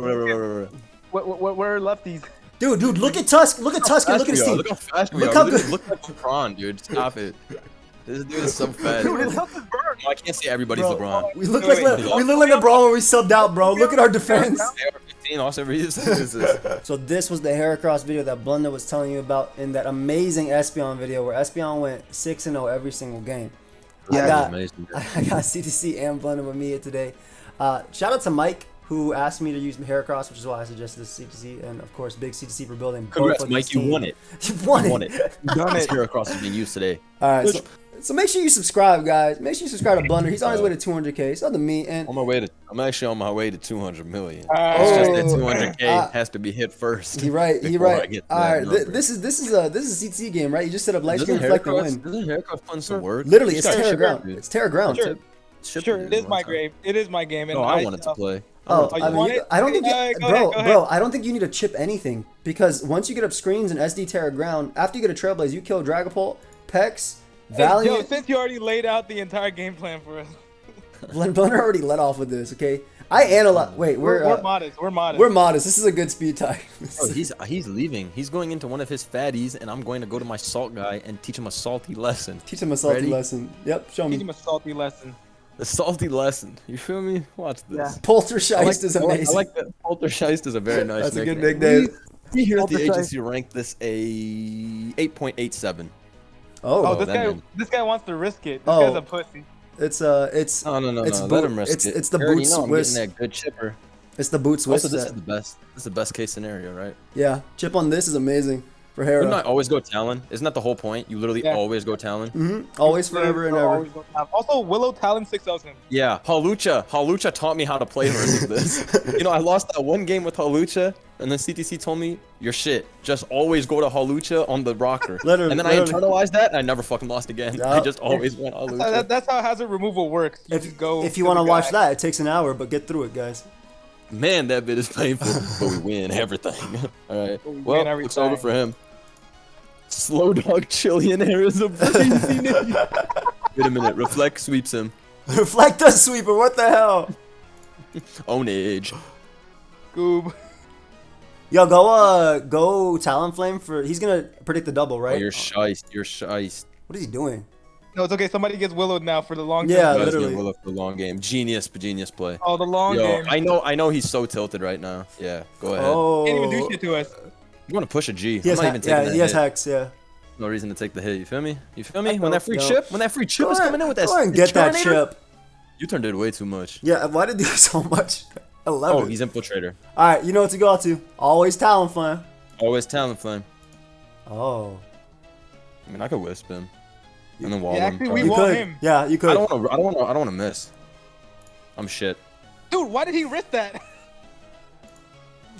Where, where, where are lefties? Dude, dude, look at Tusk. Look at Tusk and look at his team. Look how fast we Look are. how Look, good- look like LeBron, dude. Stop it. This dude is so fast. Dude, his health is burned. No, I can't say everybody's Bro, LeBron. We look like wait, Le- we look like LeBron when we subbed out, bro. Look at our defense. AR-15 also is is this. So this was the Heracross video that Blunder was telling you about in that amazing Espion video where Espion went 6 and 0 every single game. I That got was amazing. I got CTC and Blunder with me here today. Uh, shout out to Mike who asked me to use Heracross, which is why I suggested this CTC, and of course Big CTC for building. both Congrats, of Mike. You teams. won it. You won You it. won it. Done This it. Heracross is being used today. All right, so, so make sure you subscribe, guys. Make sure you subscribe to Blunder. He's on his way to 200k. So to me, and On my way to, I'm actually on my way to 200 million. Oh. It's just that 200k Uh, has to be hit first. He right, he before I right. get to All that right, th- this is this is a this is a CTC game, right? You just set up light screen Doesn't reflect and Heracross, win. doesn't Heracross fund some work? Literally, it's it's gotta Terra ground. It's Terra ground. Sure. Ship Sure, it it is my time. game. It is my game. And No, I wanted to uh, play. I Oh, I mean, you- I don't think, you, Uh, bro, ahead, bro. I don't think you need to chip anything because once you get up screens and SD Terra ground, after you get a Trailblaze, you kill Dragapult, Pex, Hey, Yo, since you already laid out the entire game plan for us, Blend Blender already let off with this. Okay, I analyze. Wait, we're, we're we're, uh, modest. We're modest. we're modest. This is a good speed tie. Oh, he's he's leaving. He's going into one of his fatties, and I'm going to go to my salt guy and teach him a salty lesson. Teach him a salty Ready? lesson. Yep, show Teach me. him a salty lesson. The salty lesson. You feel me? Watch this. Yeah. Poltergeist I like, is amazing. I like that. Poltergeist is a very nice That's a good nickname. nickname. We here at the agency ranked this a 8.87. Oh, Oh, this guy. man. This guy wants to risk it. This Oh. guy's a pussy. it's uh, it's No, no, no, It's no. boot- Let him risk it's- it. it's the You already boot know I'm Swiss. getting that good chipper. it's the boot Swiss. Also, this set. is the best. This is the best case scenario, right? yeah, chip on this is amazing for Hera. Wouldn't I always go Talon? Isn't that the whole point? You literally Yeah. always go Talon. hmm Always, forever, and ever. always go down. Also, Willow Talon 6000. Yeah, Halucha. Halucha taught me how to play versus this. you know, I lost that one game with Halucha, and then CTC told me, "You're shit. Just always go to Halucha on the rocker." Literally, and then I internalized that, and I never fucking lost again. I just always went So Halucha. that, that's how hazard removal works. You If, just go. if you want to watch that, it takes an hour, but get through it, guys. Man, that bit is painful, but we win everything. All right. We Well, every it's over for him. Slow dog Chillionaire is a crazy name. Wait a minute. Reflect sweeps him. Reflect the sweeper. What the hell? Own age. Goob. Yo, go uh, go Talonflame for. He's gonna predict the double, Oh, right? you're shiced. You're shiced. Oh, what is he doing? No, it's okay. Somebody gets willowed now for the long Yeah, term. Guys, literally. getting Willow for the long game. Genius, genius play. Oh, the long Yo, game. I know, I know he's so tilted right now. Yeah, go ahead. Oh, Can't even do shit to us. You want to push a G? he I'm not even taking yeah, that he has hit. hex. Yeah. No reason to take the hit. You feel me? You feel me? When that free Yo. chip, when that free chip Go was ahead, coming in with that. go ahead and get that chip. You turned it way too much. Yeah. Why did he do so much? I love Oh, it. he's infiltrator. All right, you know what to go out to. Always talent Talonflame. Always talent flame. Oh. I mean, I could wisp him, and then wall Yeah, him. actually, we You probably. want could. him. Yeah, you could. I don't want to. I don't want to. I don't want to miss. I'm shit. Dude, why did he risk that?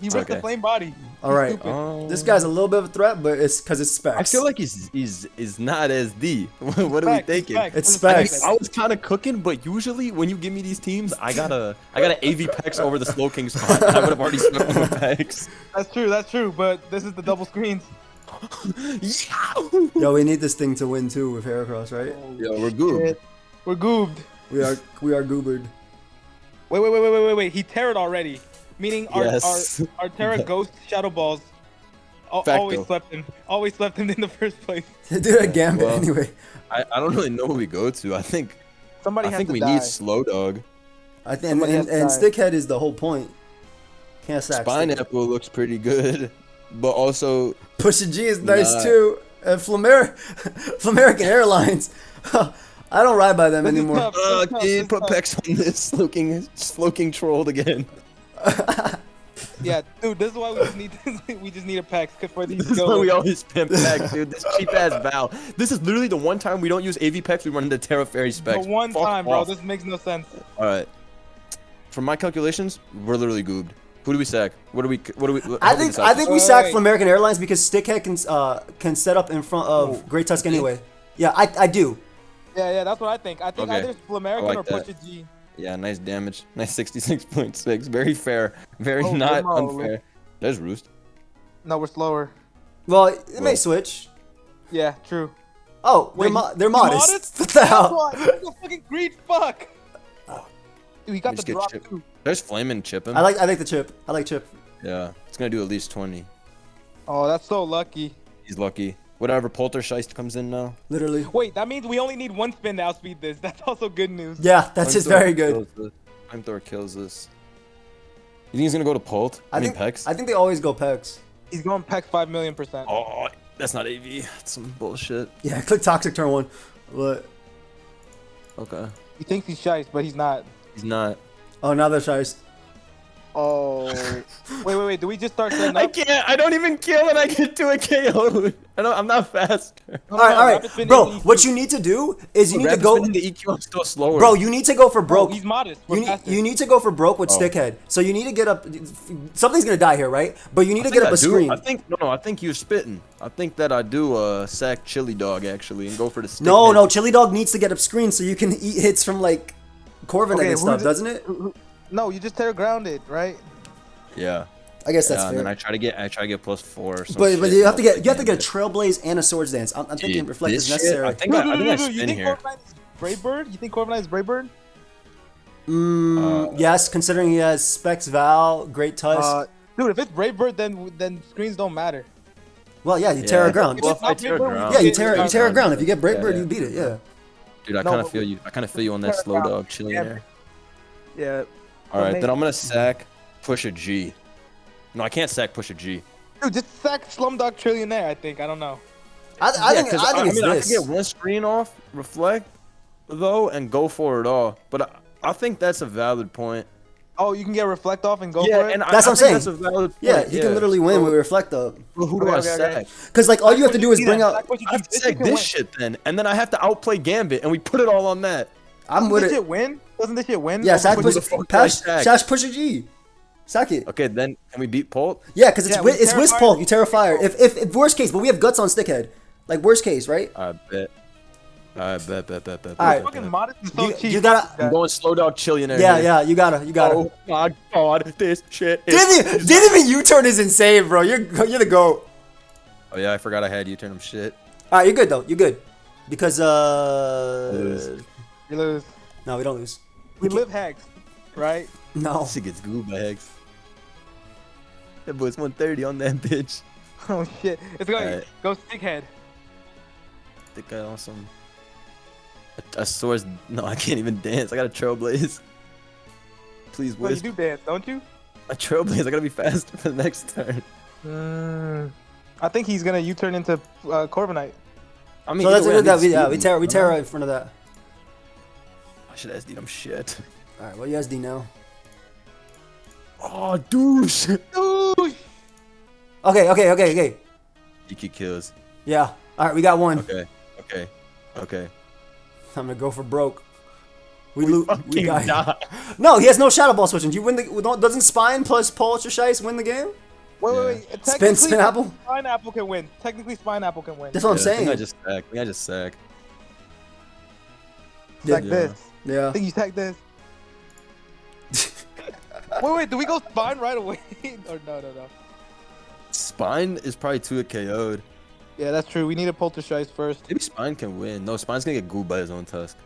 He It's risked okay. the flame body. All right. Stupid. Oh. This guy's a little bit of a threat, but it's because it's specs. I feel like he's he's is not as D. what are we thinking? facts. It's I, mean. I was kind of cooking, but usually when you give me these teams, I gotta I gotta AV Pex over the Slow King spot. I would have already swept him with Pex. That's true. That's true. But this is the double screens. Yeah. Yo, we need this thing to win too with Heracross, right? Yo, we're good. We're goobed. We are we are goobered. Wait, wait, wait, wait, wait, wait, wait. He terrored already. Meaning our Yes. our, our Terra Ghost Shadow Balls Facto. always slept him. Always slept him in the first place. Do a gambit Well, anyway. I, I don't really know who we go to. I think Somebody I has think to we die. need Slow Dog. I think and, Somebody and, has and stickhead is the whole point. Can't sack. Spine Stickhead. Apple looks pretty good, but also Pusha G is nice Nah. too. And Flamer Flamerican Airlines. I don't ride by them anymore. tough. uh, This is tough. kid, This is put. Pex on this Slow King Slow King trolled again. Yeah, dude. This is why we just need we just need a pack for these This is why we always pimp Pex, dude. This cheap ass Val. This is literally the one time we don't use AV Pex. We run into Terra Fairy specs. The one Fuck time, bro. This makes no sense. All right. From my calculations, we're literally goobed. Who do we sack? What do we? What do we? I how do we think I think we Wait, sack wait. Flamerican Airlines because Stickhead can uh can set up in front of Oh. Great Tusk anyway. Yeah, I I do. Yeah, yeah. That's what I think. I think Okay. either it's Flamerican like or that. Pusha G. Yeah, nice damage. Nice 66.6. Very fair. Very Oh, not come on, unfair. There's Roost. No, we're slower. Well, it may switch. Yeah, true. Oh, they're, Wait, mo- they're you modest. modest? What the That's hell? why. He's a fucking greed fuck. Dude, he got just the get drop too. There's flame and chip him. I like I like the chip. I like chip. Yeah, it's gonna do at least 20. Oh, that's so lucky. He's lucky. Whatever, Poltergeist comes in now. Literally. Wait, that means we only need one spin to outspeed this. That's also good news. Yeah, that's just very good. kills this. Flamethrower kills this. You think he's gonna go to Pult? I, I mean, think Pex? I think they always go pecs. He's going Peck 5 million percent. Oh, that's not AV. That's some bullshit. Yeah, click toxic turn one. But Okay. He thinks he's shice, but he's not. He's not. Oh, now they're. Oh. wait, wait, wait. Do we just start setting I can't. I don't even kill and I get to a KO. I don't, I'm not faster. No, All no, right, no, all rapid right, spin bro. What you need to do is you need to go, in the EQ. I'm still slower. bro. You need to go for Bro, broke. he's modest. We're You need, you need to go for broke with Oh. stickhead. So you need to get up. Something's gonna die here, right? But you need I to get up I a do- screen. I think no, no. I think you're spitting. I think that I do uh sack chili dog actually and go for the stick. No, head. no, Chili Dog needs to get up screen so you can eat hits from like Corviknight Okay, and stuff, who's it- doesn't it? No, you just tear grounded, right? Yeah. I guess that's yeah, and fair. then I try to get I try to get plus four. Or some but but you have to get you have to get a Trailblaze and a Swords Dance. I'm, I'm thinking Dude, Reflect this is shit, necessary. I think I, I think I you spin think here. Corviknight is Brave Bird? You think Corviknight is Brave Bird? Mm, Uh, yes, considering he has Specs Val, Great Tusk. Uh, dude, if it's Brave Bird, then then screens don't matter. well, yeah, you tear Yeah. a ground. Well, If if I tear Brave Bird, ground- yeah, you get tear you tear a ground. If you get Brave Yeah, Bird, yeah. you beat it. Yeah. Dude, I No, kind of but- feel you. I kind of feel you on that slow ground. dog chilling Yeah. there. Yeah. All right, then I'm gonna sack push a G. No, I can't sack push a G. Dude, just sack Slumdog Trillionaire, I think. I don't know. I, I Yeah, think 'cause I think it's mean, I can get one screen off, reflect, though, and go for it all. But I, I think that's a valid point. Oh, you can get reflect off and go yeah, for it? and That's I what I'm saying. That's a valid point. yeah, he can literally win So, with Reflect up. well, who do Okay, I okay, okay. sack? Because like all you have to do is bring that? out. Sack what you I have to sack this win. shit then, and then I have to outplay Gambit, and we put it all on that. I'm Doesn't with this it. shit win? Doesn't this shit win? Yeah, Over sack who push. the fuck did I Pash, sack? Sash push a G. Sack it. Okay, then can we beat Pult? Yeah, because it's Yeah, wi- it's Terra Wisp Pulp. You Terra Fire. If, if if worst case, but we have guts on Stickhead. Like worst case, right? I bet. I bet, bet, bet, bet. All right. Fucking modest is so You- cheap. you gotta- I'm going slow dog chillionaire. Yeah, here. yeah. You gotta, you gotta. Oh my god, this shit is. Didn't even, didn't even U-turn is insane, bro. You're you're the goat. Oh yeah, I forgot I had you turn him shit. All right, you're good though. You're good. Because uh, Lose. You lose. no, we don't lose. We live hacks, right? No. Shit gets gooed by Hex. That boy's 130 on that bitch. Oh shit. It's going Alright. go stickhead. The guy on some. A, a source. No, I can't even dance. I got a trailblaze. Please, Well, you do dance, don't you? A trailblaze. I gotta be faster for the next turn. Mm, I think he's gonna U-turn into uh, Corviknight. I mean, So that's either way, it. That we need yeah we speed. tear we tear in front of that. I should SD them shit. All right, what you guys do now? Oh, douche. Ooh, Okay, okay, okay, okay. DQ kills. Yeah. All right, we got one. Okay. Okay. Okay. I'm gonna go for broke. We, lo- we Fucking got die. No, he has no shadow ball switching. Do you win the? Doesn't Spine plus Pulse or Shice win the game? Wait, Yeah. wait, wait. Spin, spin apple. Spine Apple can win. Technically, Spine Apple can win. That's what I'm Yeah, I saying. think I just sack. I think I just sack. Tag Yeah. this. I yeah. think you tag this. wait, wait. Do we go Spine right away? or no, no, no. Spine is probably too a KO'd. Yeah, that's true. We need a Poltergeist first. Maybe Spine can win. No, Spine's gonna get gooed by his own tusk.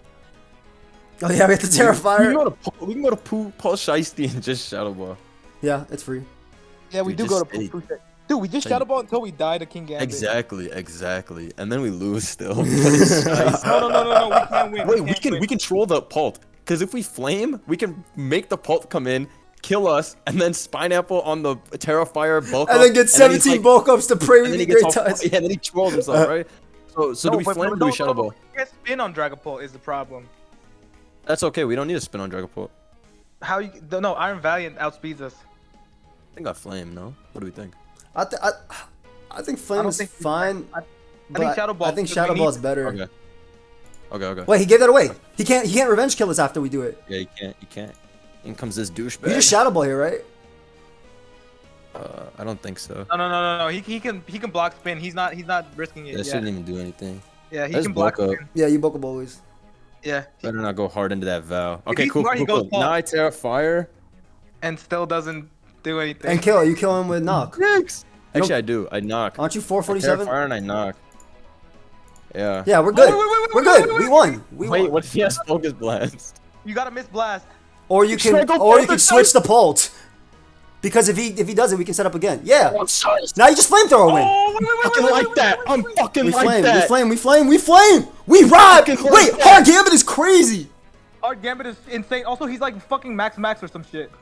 Oh yeah, we have to We can Terrifier. go to Paul, we can go to Poo, Paul Shiesty and just Shadow Ball. Yeah, it's free. Yeah, we Dude, do go to stay. Pooh. Dude, we just Stay. Shadow Ball until we die to Kingambit. Exactly, exactly. And then we lose still. But it's nice. No, no, no, no, no. We can't win. Wait, we can't can win. we can troll the Pult. Because if we flame, we can make the Pult come in, kill us, and then Spineapple on the Terrafire bulk And up, then get he's 17 like- bulk ups to pray with then me he gets great all, touch. yeah, then he trolls himself, uh, right? So, so do we flame or do we no, Shadow Ball? we can't spin on Dragapult is the problem. That's okay. We don't need to spin on Dragapult. How you? No, Iron Valiant outspeeds us. I think I flame. No. What do we think? I, th- I, I think Flame don't is think- fine. I- I think Shadow Ball. I think Shadow need- Ball's better. Okay. Okay. Okay. Wait, he gave that away. He can't. He can't revenge kill us after we do it. Yeah, you can't. You can't. In comes this douchebag. You just Shadow Ball here, right? Uh, I don't think so. No, no, no, no, no. He, he can he can block spin. He's not he's not risking it. That yeah, shouldn't even do anything. yeah. He Let's can block bulk up. spin. Yeah, you bulk up always. Yeah, Better not go hard into that vow. Okay, cool. smart, cool, cool. Now I tear fire. and still doesn't do anything. And kill. You kill him with knock. Next. Actually, I do. I knock. Aren't you I tear 447? fire and I knock. Yeah. Yeah, we're good. wait, wait, wait, we're wait, good. wait, We wait. won. We Wait, won. what if he has focus blast? You gotta miss blast. Or you can, Should I go or you can switch the pult. Because if he if he does it, we can set up again. Yeah. Oh, now you just flamethrower win. Oh, wait, wait, wait, fucking wait, like wait, that. wait, I'm wait, wait. fucking We like flame, we flame, we flame, we flame. We ride. Fucking Wait, like hard gambit is crazy. Our Gambit is insane. Also, he's like fucking Max Max or some shit.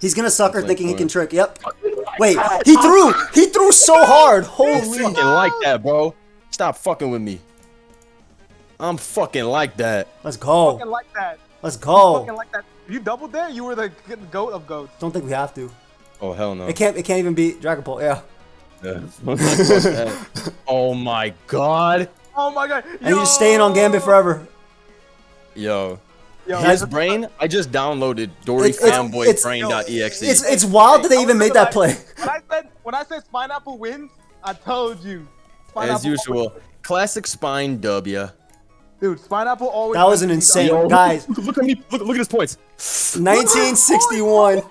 He's gonna sucker Flame thinking he can trick. Yep. Wait, he threw. He threw so hard. I'm Holy. fucking like that, bro. Stop fucking with me. I'm fucking like that. Let's go. Fucking like that. Let's Fucking go. like that. You doubled there. You were the goat of goats. Don't think we have to. Oh hell no. It can't. It can't even beat Dragon Ball. Yeah. Yeah. Oh my god. Oh my god. And you're just staying on Gambit forever. Yo. Yo, His brain, I just downloaded Dory It's- it's- it's- Brain.exe. It's it's wild that they even made that play. When I said when I said Pineapple wins, I told you. Pineapple As usual. Classic spine W. Dude, Pineapple always. That was an insane Yo, guys. Look, look at me. Look, look at his points. 1961.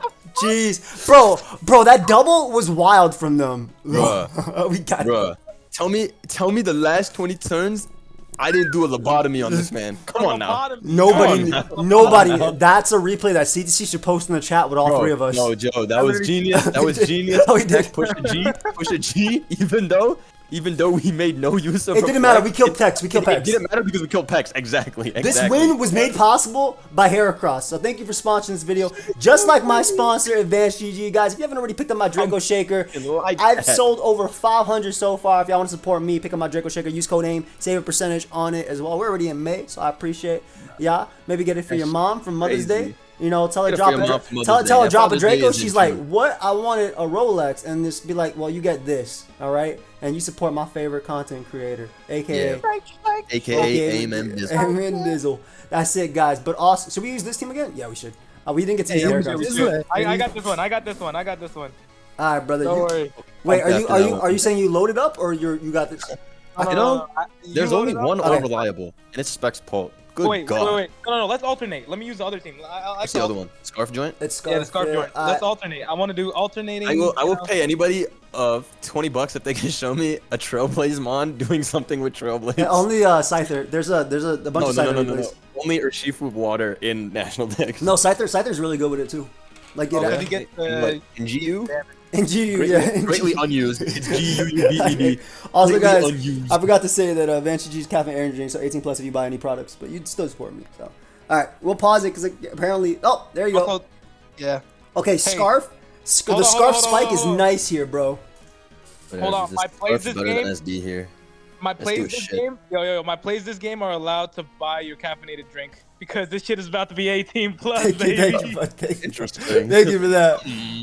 Jeez, bro, bro, that double was wild from them. Bruh. we got Bruh. Tell me, tell me the last 20 turns. I didn't do a lobotomy on this man. Come on now. Nobody, Come on nobody. That's a replay that CTC should post in the chat with all Bro, three of us. No, Joe, that was genius. That was genius. Oh, he did. Push a G, push a G. Even though, even though we made no use of. It didn't matter. We killed Pex. We killed It Pex. It didn't matter because we killed Pex. Exactly. This win was made possible by Heracross. So thank you for sponsoring this video. Just like my sponsor, Advanced GG. Guys, if you haven't already picked up my Draco Shaker, I've sold over 500 so far. If y'all want to support me, pick up my Draco Shaker. Use code AIM. Save a percentage on it as well. We're already in May, so I appreciate yeah. Maybe get it for your mom for Mother's. Day. You know, tell her drop for a, mom tell, tell her drop a Father's Day Draco. She's like, true. what? I wanted a Rolex, and just be like, well, you get this, all right? And you support my favorite content creator, aka Yeah. AKA Okay, Aim and Bizzle. Amen Dizzle. That's it, guys. But also, should we use this team again? Yeah, we should. Uh, we didn't get to use Yeah, Eric. should, we All should. I, I got this one. I got this one. I got this one. All right, brother. Don't you- worry. wait, are you After are you are you saying you loaded up or you're you got this? No, You no, know, I- you There's only one Okay. unreliable, and it's Specs Pult. Good Wait, God. wait, wait, wait. No, no, no. Let's alternate. Let me use the other team. I, I, I What's the other one? Scarf joint. It's Scarf. Yeah, the scarf Fair. joint. Uh, Let's alternate. I want to do alternating. I will. I will pay anybody uh 20 bucks if they can show me a Trailblaze mon doing something with Trailblaze. yeah, only uh, Scyther. There's a there's a, a bunch no, of Scyther no, no, no, no. replays. Only Urshifu water in National Dex. No, Scyther Scyther's really good with it too. Like Oh, it, did uh, get, In uh, what, in GU? in GU, Greatly, yeah. greatly unused. It's G U U B E D. Also, guys, unused. I forgot to say that uh, Vantage G's caffeine energy drink, so 18 plus if you buy any products, but you'd still support me. So, all right, we'll pause it because apparently, oh, there you go. Yeah. Okay, scarf. Sc- the on, scarf hold on, hold spike on, is hold on. nice here, bro. Hold on, my plays this game- SD here. My Let's plays this shit. game, yo, yo, yo, my plays this game are allowed to buy your caffeinated drink because this shit is about to be 18 plus, Thank you, baby. thank you, bud, thank you. Interesting. Thank you for that.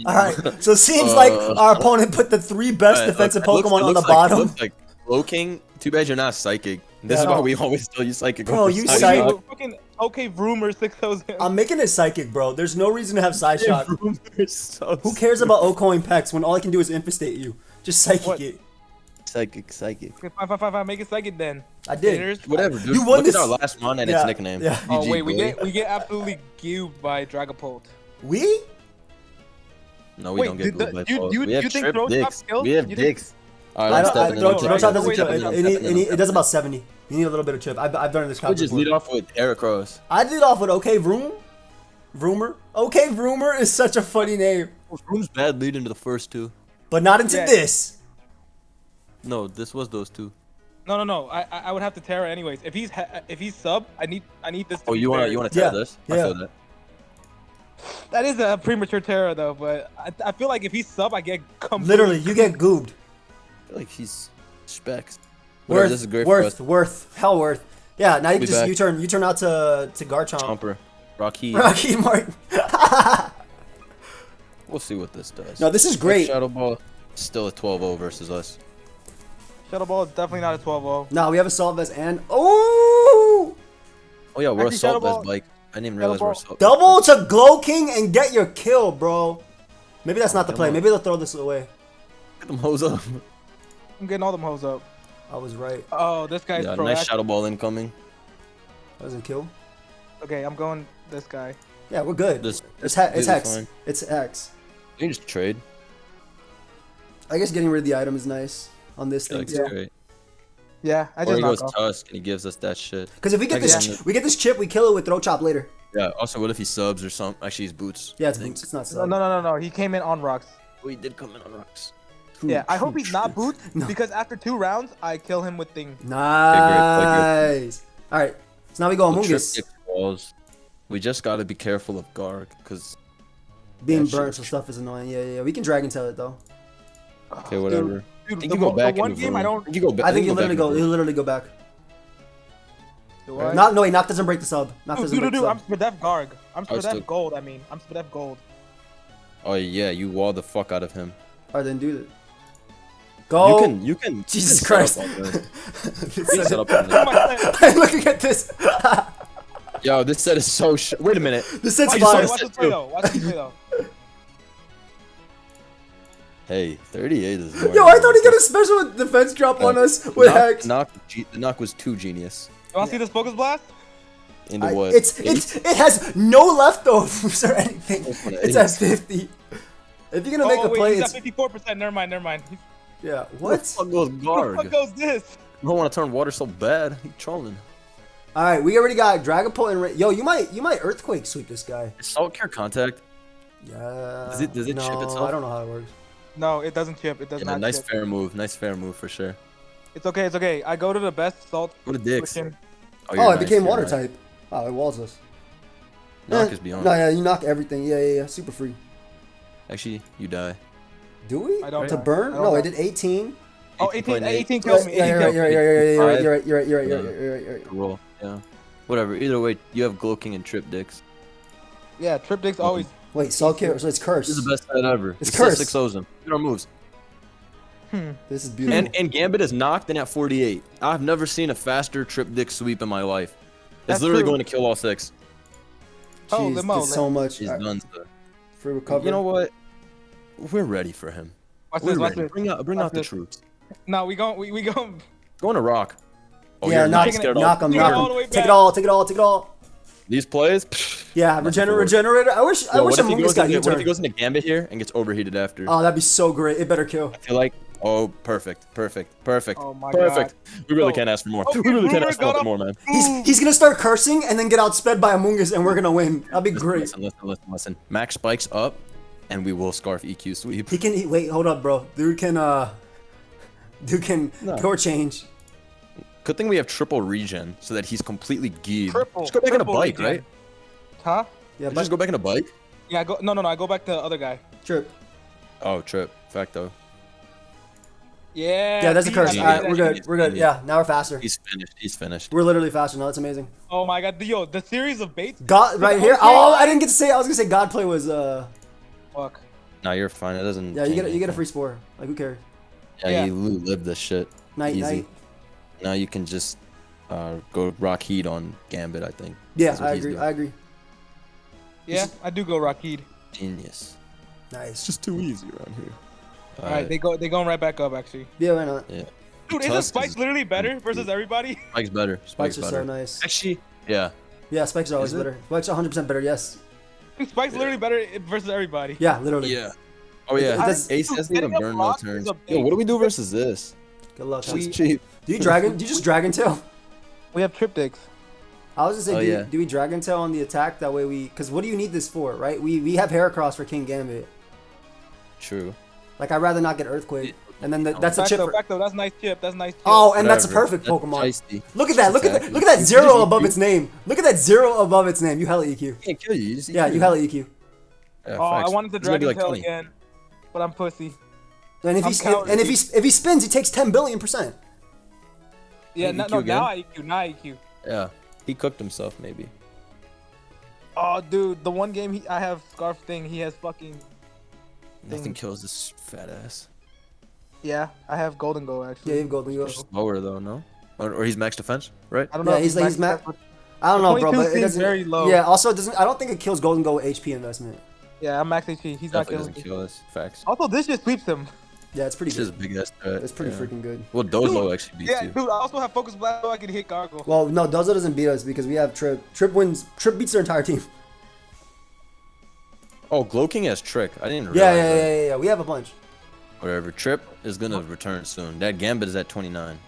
All right, so it seems like our opponent put the three best Uh, defensive look, looks- Pokemon it on the looks like- it bottom. looks like Low King. Too bad you're not psychic. This is Yeah. why we always tell you psychic. Bro, you Psychic. psychic. Fucking okay, rumor 6000. I'm making it psychic, bro. There's no reason to have Psyshock. Rumors so Who cares about Ocoin Pex when all I can do is infestate you? Just psychic What? it. Psychic, psychic. Okay, fine, fine, fine, fine, make it psychic then. I did. Haters. Whatever, dude. You won Look this- at our last mon and Yeah, its nickname. yeah. Oh GG, wait, we boy. get we get absolutely cubed by Dragapult. We? No, we Wait, don't get did by you- you- we have you think trip Throat Chop dicks. kills? We have You think- dicks. All I right, I'm don't, I, stepping in. doesn't I'm kill. stepping It, in, it, I'm need- stepping it, it does about 70. You need a little bit of chip. I've, I've done this We count just before. lead off with Eric Rose. I did off with OK Vroom. Vroomer. OK Vroomer is such a funny name. Room's bad lead into the first two. But not into Yeah. this. No, this was those two. No, no, no. I I I would have to Terra anyways. If he's ha- if he's sub, I need I need this. To Oh, be you wanna fair. you wanna tell Yeah, this? yeah. I feel that. That is a premature Terra though, but I, I feel like if he's sub, I get completely. Literally, you get goobed. I feel like he's specs. Whatever, Worth, this is great worth, us. worth, hell worth. Yeah, now you Be just back. you turn you turn out to to Garchomp. Chomper. Rocky. Rocky Martin. We'll see what this does. no, this is great. Shadow Ball still a 12-0 versus us. Shadow Ball is definitely not a 12-0. No, we have Assault Vest and oh, Oh yeah, we're Actually, assault Vest, best Ball- bike. I didn't even realize we're Ball- assault. double to Glow King and get your kill, bro. Maybe that's not the play. Maybe they'll throw this away. Get them hoes up. I'm getting all them hoes up. I was right. Oh, this guy's Yeah, proactive. nice Shadow Ball incoming. That doesn't kill. Okay, I'm going this guy. Yeah, we're good. This- it's he- it's hex. fine. It's hex. You can just trade. I guess getting rid of the item is nice on this thing. like it's too. great. Yeah, I Or just he goes off. Tusk and he gives us that shit. Because if we get Like, this, yeah. we get this chip, we kill it with Throat Chop later. Yeah. Also, what if he subs or something? Actually, he's boots. Yeah, it's boots. It's not No, sub. no, no, no, no. He came in on rocks. Oh, he did come in on rocks. True, Yeah, I hope he's not true. boots No. because after two rounds, I kill him with thing. Nice. All right. So now we go Amoonguss. walls. We just gotta be careful of Garg, cause Being burnt sure, so stuff is annoying. Yeah, yeah, yeah. We can dragon tail it though. okay, whatever. Dude, I think the, you go back the one game I don't. I think you go back. I think you literally go. Varun. You literally go back. Not no wait. Knock doesn't break the sub. Knock doesn't dude, break dude, the I'm sub. Spadef Garg. I'm oh, I was Spadef still- Gold, I mean. I'm Spadef Gold. Oh yeah, you wall the fuck out of him. All right, then do it. Go. You can, you can. Jesus you Christ. up on this. This You can set- set up on this. I'm looking at this. Yo, this set is so. Sh- Wait a minute. this set's I just fire. saw Watch this this play too. though. Watch this play though. Hey, 38 is. more Yo, I thought he got a special defense drop on Uh, us The with knock, Hex. knock, the knock was too genius. You wanna see this focus blast? Into I- what? it's eight? it's it has no leftovers or anything. It, It's at 50. If you're gonna make oh, a wait, play, he's it's at 54%. Never mind, never mind. He's- yeah. Where the What? fuck goes Where the fuck goes this? I don't want to turn water so bad. He trolling. All right, we already got Dragapult and Ra- yo. You might you might earthquake sweep this guy. Is Salt Cure contact? Yeah. Does it- does it no, chip itself? I don't know how it works. No, it doesn't chip. It does Yeah, not nice chip. fair move. Nice fair move for sure. It's okay, it's okay. I go to the best salt What a dicks. cushion. Oh, you're it nice, became you're water nice. type. Oh, it walls us. Knock Eh, is beyond. No, yeah, you knock everything. Yeah, yeah, yeah. Super free. Actually, you die. Do we? I don't to know. burn? I don't No, know. it did 18. Oh, 18 18, point eight. 18 kills me. yeah, 18 you're right, kills you're me. right, you're right, you're right, you're right, you're right, you're right, you're Yeah. right, you're right. Roll. Yeah. Whatever. Either way, you have Glow King and Trip Dicks. Yeah, Trip Dick's always. Wait, Salt Cure, so it's cursed. This is the best set ever. It's He still cursed. Six O's him. Look at our moves. Hmm. This is beautiful. And and Gambit is knocked in at 48. I've never seen a faster Trip Dick sweep in my life. It's That's literally true. going to kill all six. Oh, Jeez, limo, did so much. He's Alright, done. So. Free recovery. You know what? We're ready for him. Watch We're this, ready. this. Bring out, bring Watch out the this. troops. No, we gon' we, we gon' Going to rock. Oh, yeah, you're knock, not scared of knock him, Take it knock him. Take it all, take it all, take it all. These plays. pfft. Yeah, Nothing regenerate, for it. regenerator. I wish, I wish what, if he Amoonguss goes got into, what if he goes into Gambit here and gets overheated after? Oh, that'd be so great. It better kill. I feel like, oh, perfect, perfect, perfect, Oh my perfect. We really Oh. can't ask for more. Okay, we really can't ask for got nothing up. more, man. He's he's gonna start cursing and then get outsped by Amoonguss and we're gonna win. That'd be great. Listen, listen, listen, listen. Max spikes up, and we will scarf EQ sweep. He can he, wait, hold up, bro. Dude can uh, dude can No. core change. Good thing we have triple regen, so that he's completely geared. Triple, Just go back in a bike, regen. right? Huh? Yeah, Just but go back in a bike. Yeah, I go. No, no, no. I go back to the other guy. trip. Oh, trip. Facto. Yeah. Yeah, that's a curse. I All made right, that we're good. We're good. Yeah, now we're faster. He's finished. He's finished. We're literally faster now. That's amazing. Oh my god, yo, the series of baits. God, right here. Oh, I didn't get to say. I was gonna say God play was uh. Fuck. No, you're fine. It doesn't. Yeah, you get a, you get a free spore. Like who cares? Yeah, Yeah. you live this shit. Night, Easy. night. Now you can just uh, go rock heat on Gambit. I think. Yeah, I agree. I agree. Yeah, I do go Rakid. Genius. Nice. It's just too easy around here. All right, they go. They going right back up actually. Yeah, why not? yeah. Dude, isn't Tusk Spike is- literally better versus everybody? Spike's better. Spikes Spike's are better. so nice. Actually, yeah. Yeah, spikes are always Is better. Spikes 100 percent better. Yes. Dude, Spike's literally better versus everybody. Yeah, literally. Yeah. Oh yeah. It does- Ace hasn't even Getting burned no turns. Yo, what do we do versus this? Good luck. Shit's Hunt. cheap. Do you dragon? Do you just dragon tail? We have triptychs. I was gonna say, Oh, do, you, yeah. do we dragon tail on the attack? That way we, because what do you need this for, right? We we have Heracross for Kingambit. True. Like I'd rather not get Earthquake, and then the, that's a Back chip. though, For, back though, that's nice chip. That's nice chip. oh, and that's a perfect That's Pokemon. feisty. Look at that! Look at that! Look at that zero above its name. Look at that zero above its name. You hella EQ. Can't kill you. you just Yeah, EQ. you hella EQ. Yeah, oh, I wanted to It's gonna Dragon like Tail 20. again, but I'm pussy. And if I'm he counting. and if he if he spins, he takes 10 billion percent. Yeah, no, EQ no, again? now I EQ, now I EQ. Yeah. He cooked himself, maybe. Oh, dude, the one game he, I have Scarf thing, he has fucking. Nothing Thing. kills this fat ass. Yeah, I have Gholdengo Yeah, actually. you've golden. You go. Slower though, no? Or, or he's max defense, right? I don't know. Yeah, if he's like- max he's ma- defense, I don't know, bro, but it doesn't. very low. Yeah. Also, it doesn't. I don't think it kills Gholdengo with HP investment. Yeah, I'm max HP. He's not Definitely killing doesn't kill us. Facts. Also, this just sweeps him. Yeah, it's pretty It's just good. a big ass threat. It's pretty yeah. freaking good. Well, Dozo actually beats Yeah, you. dude, I also have Focus Blast so I can hit Gargle. Well, no, Dozo doesn't beat us because we have Trip. Trip wins. Trip beats their entire team. Oh, Glow King has Trick. I didn't realize Yeah, yeah, that. yeah, yeah, yeah. We have a bunch. Whatever. Trip is gonna return soon. That Gambit is at 29.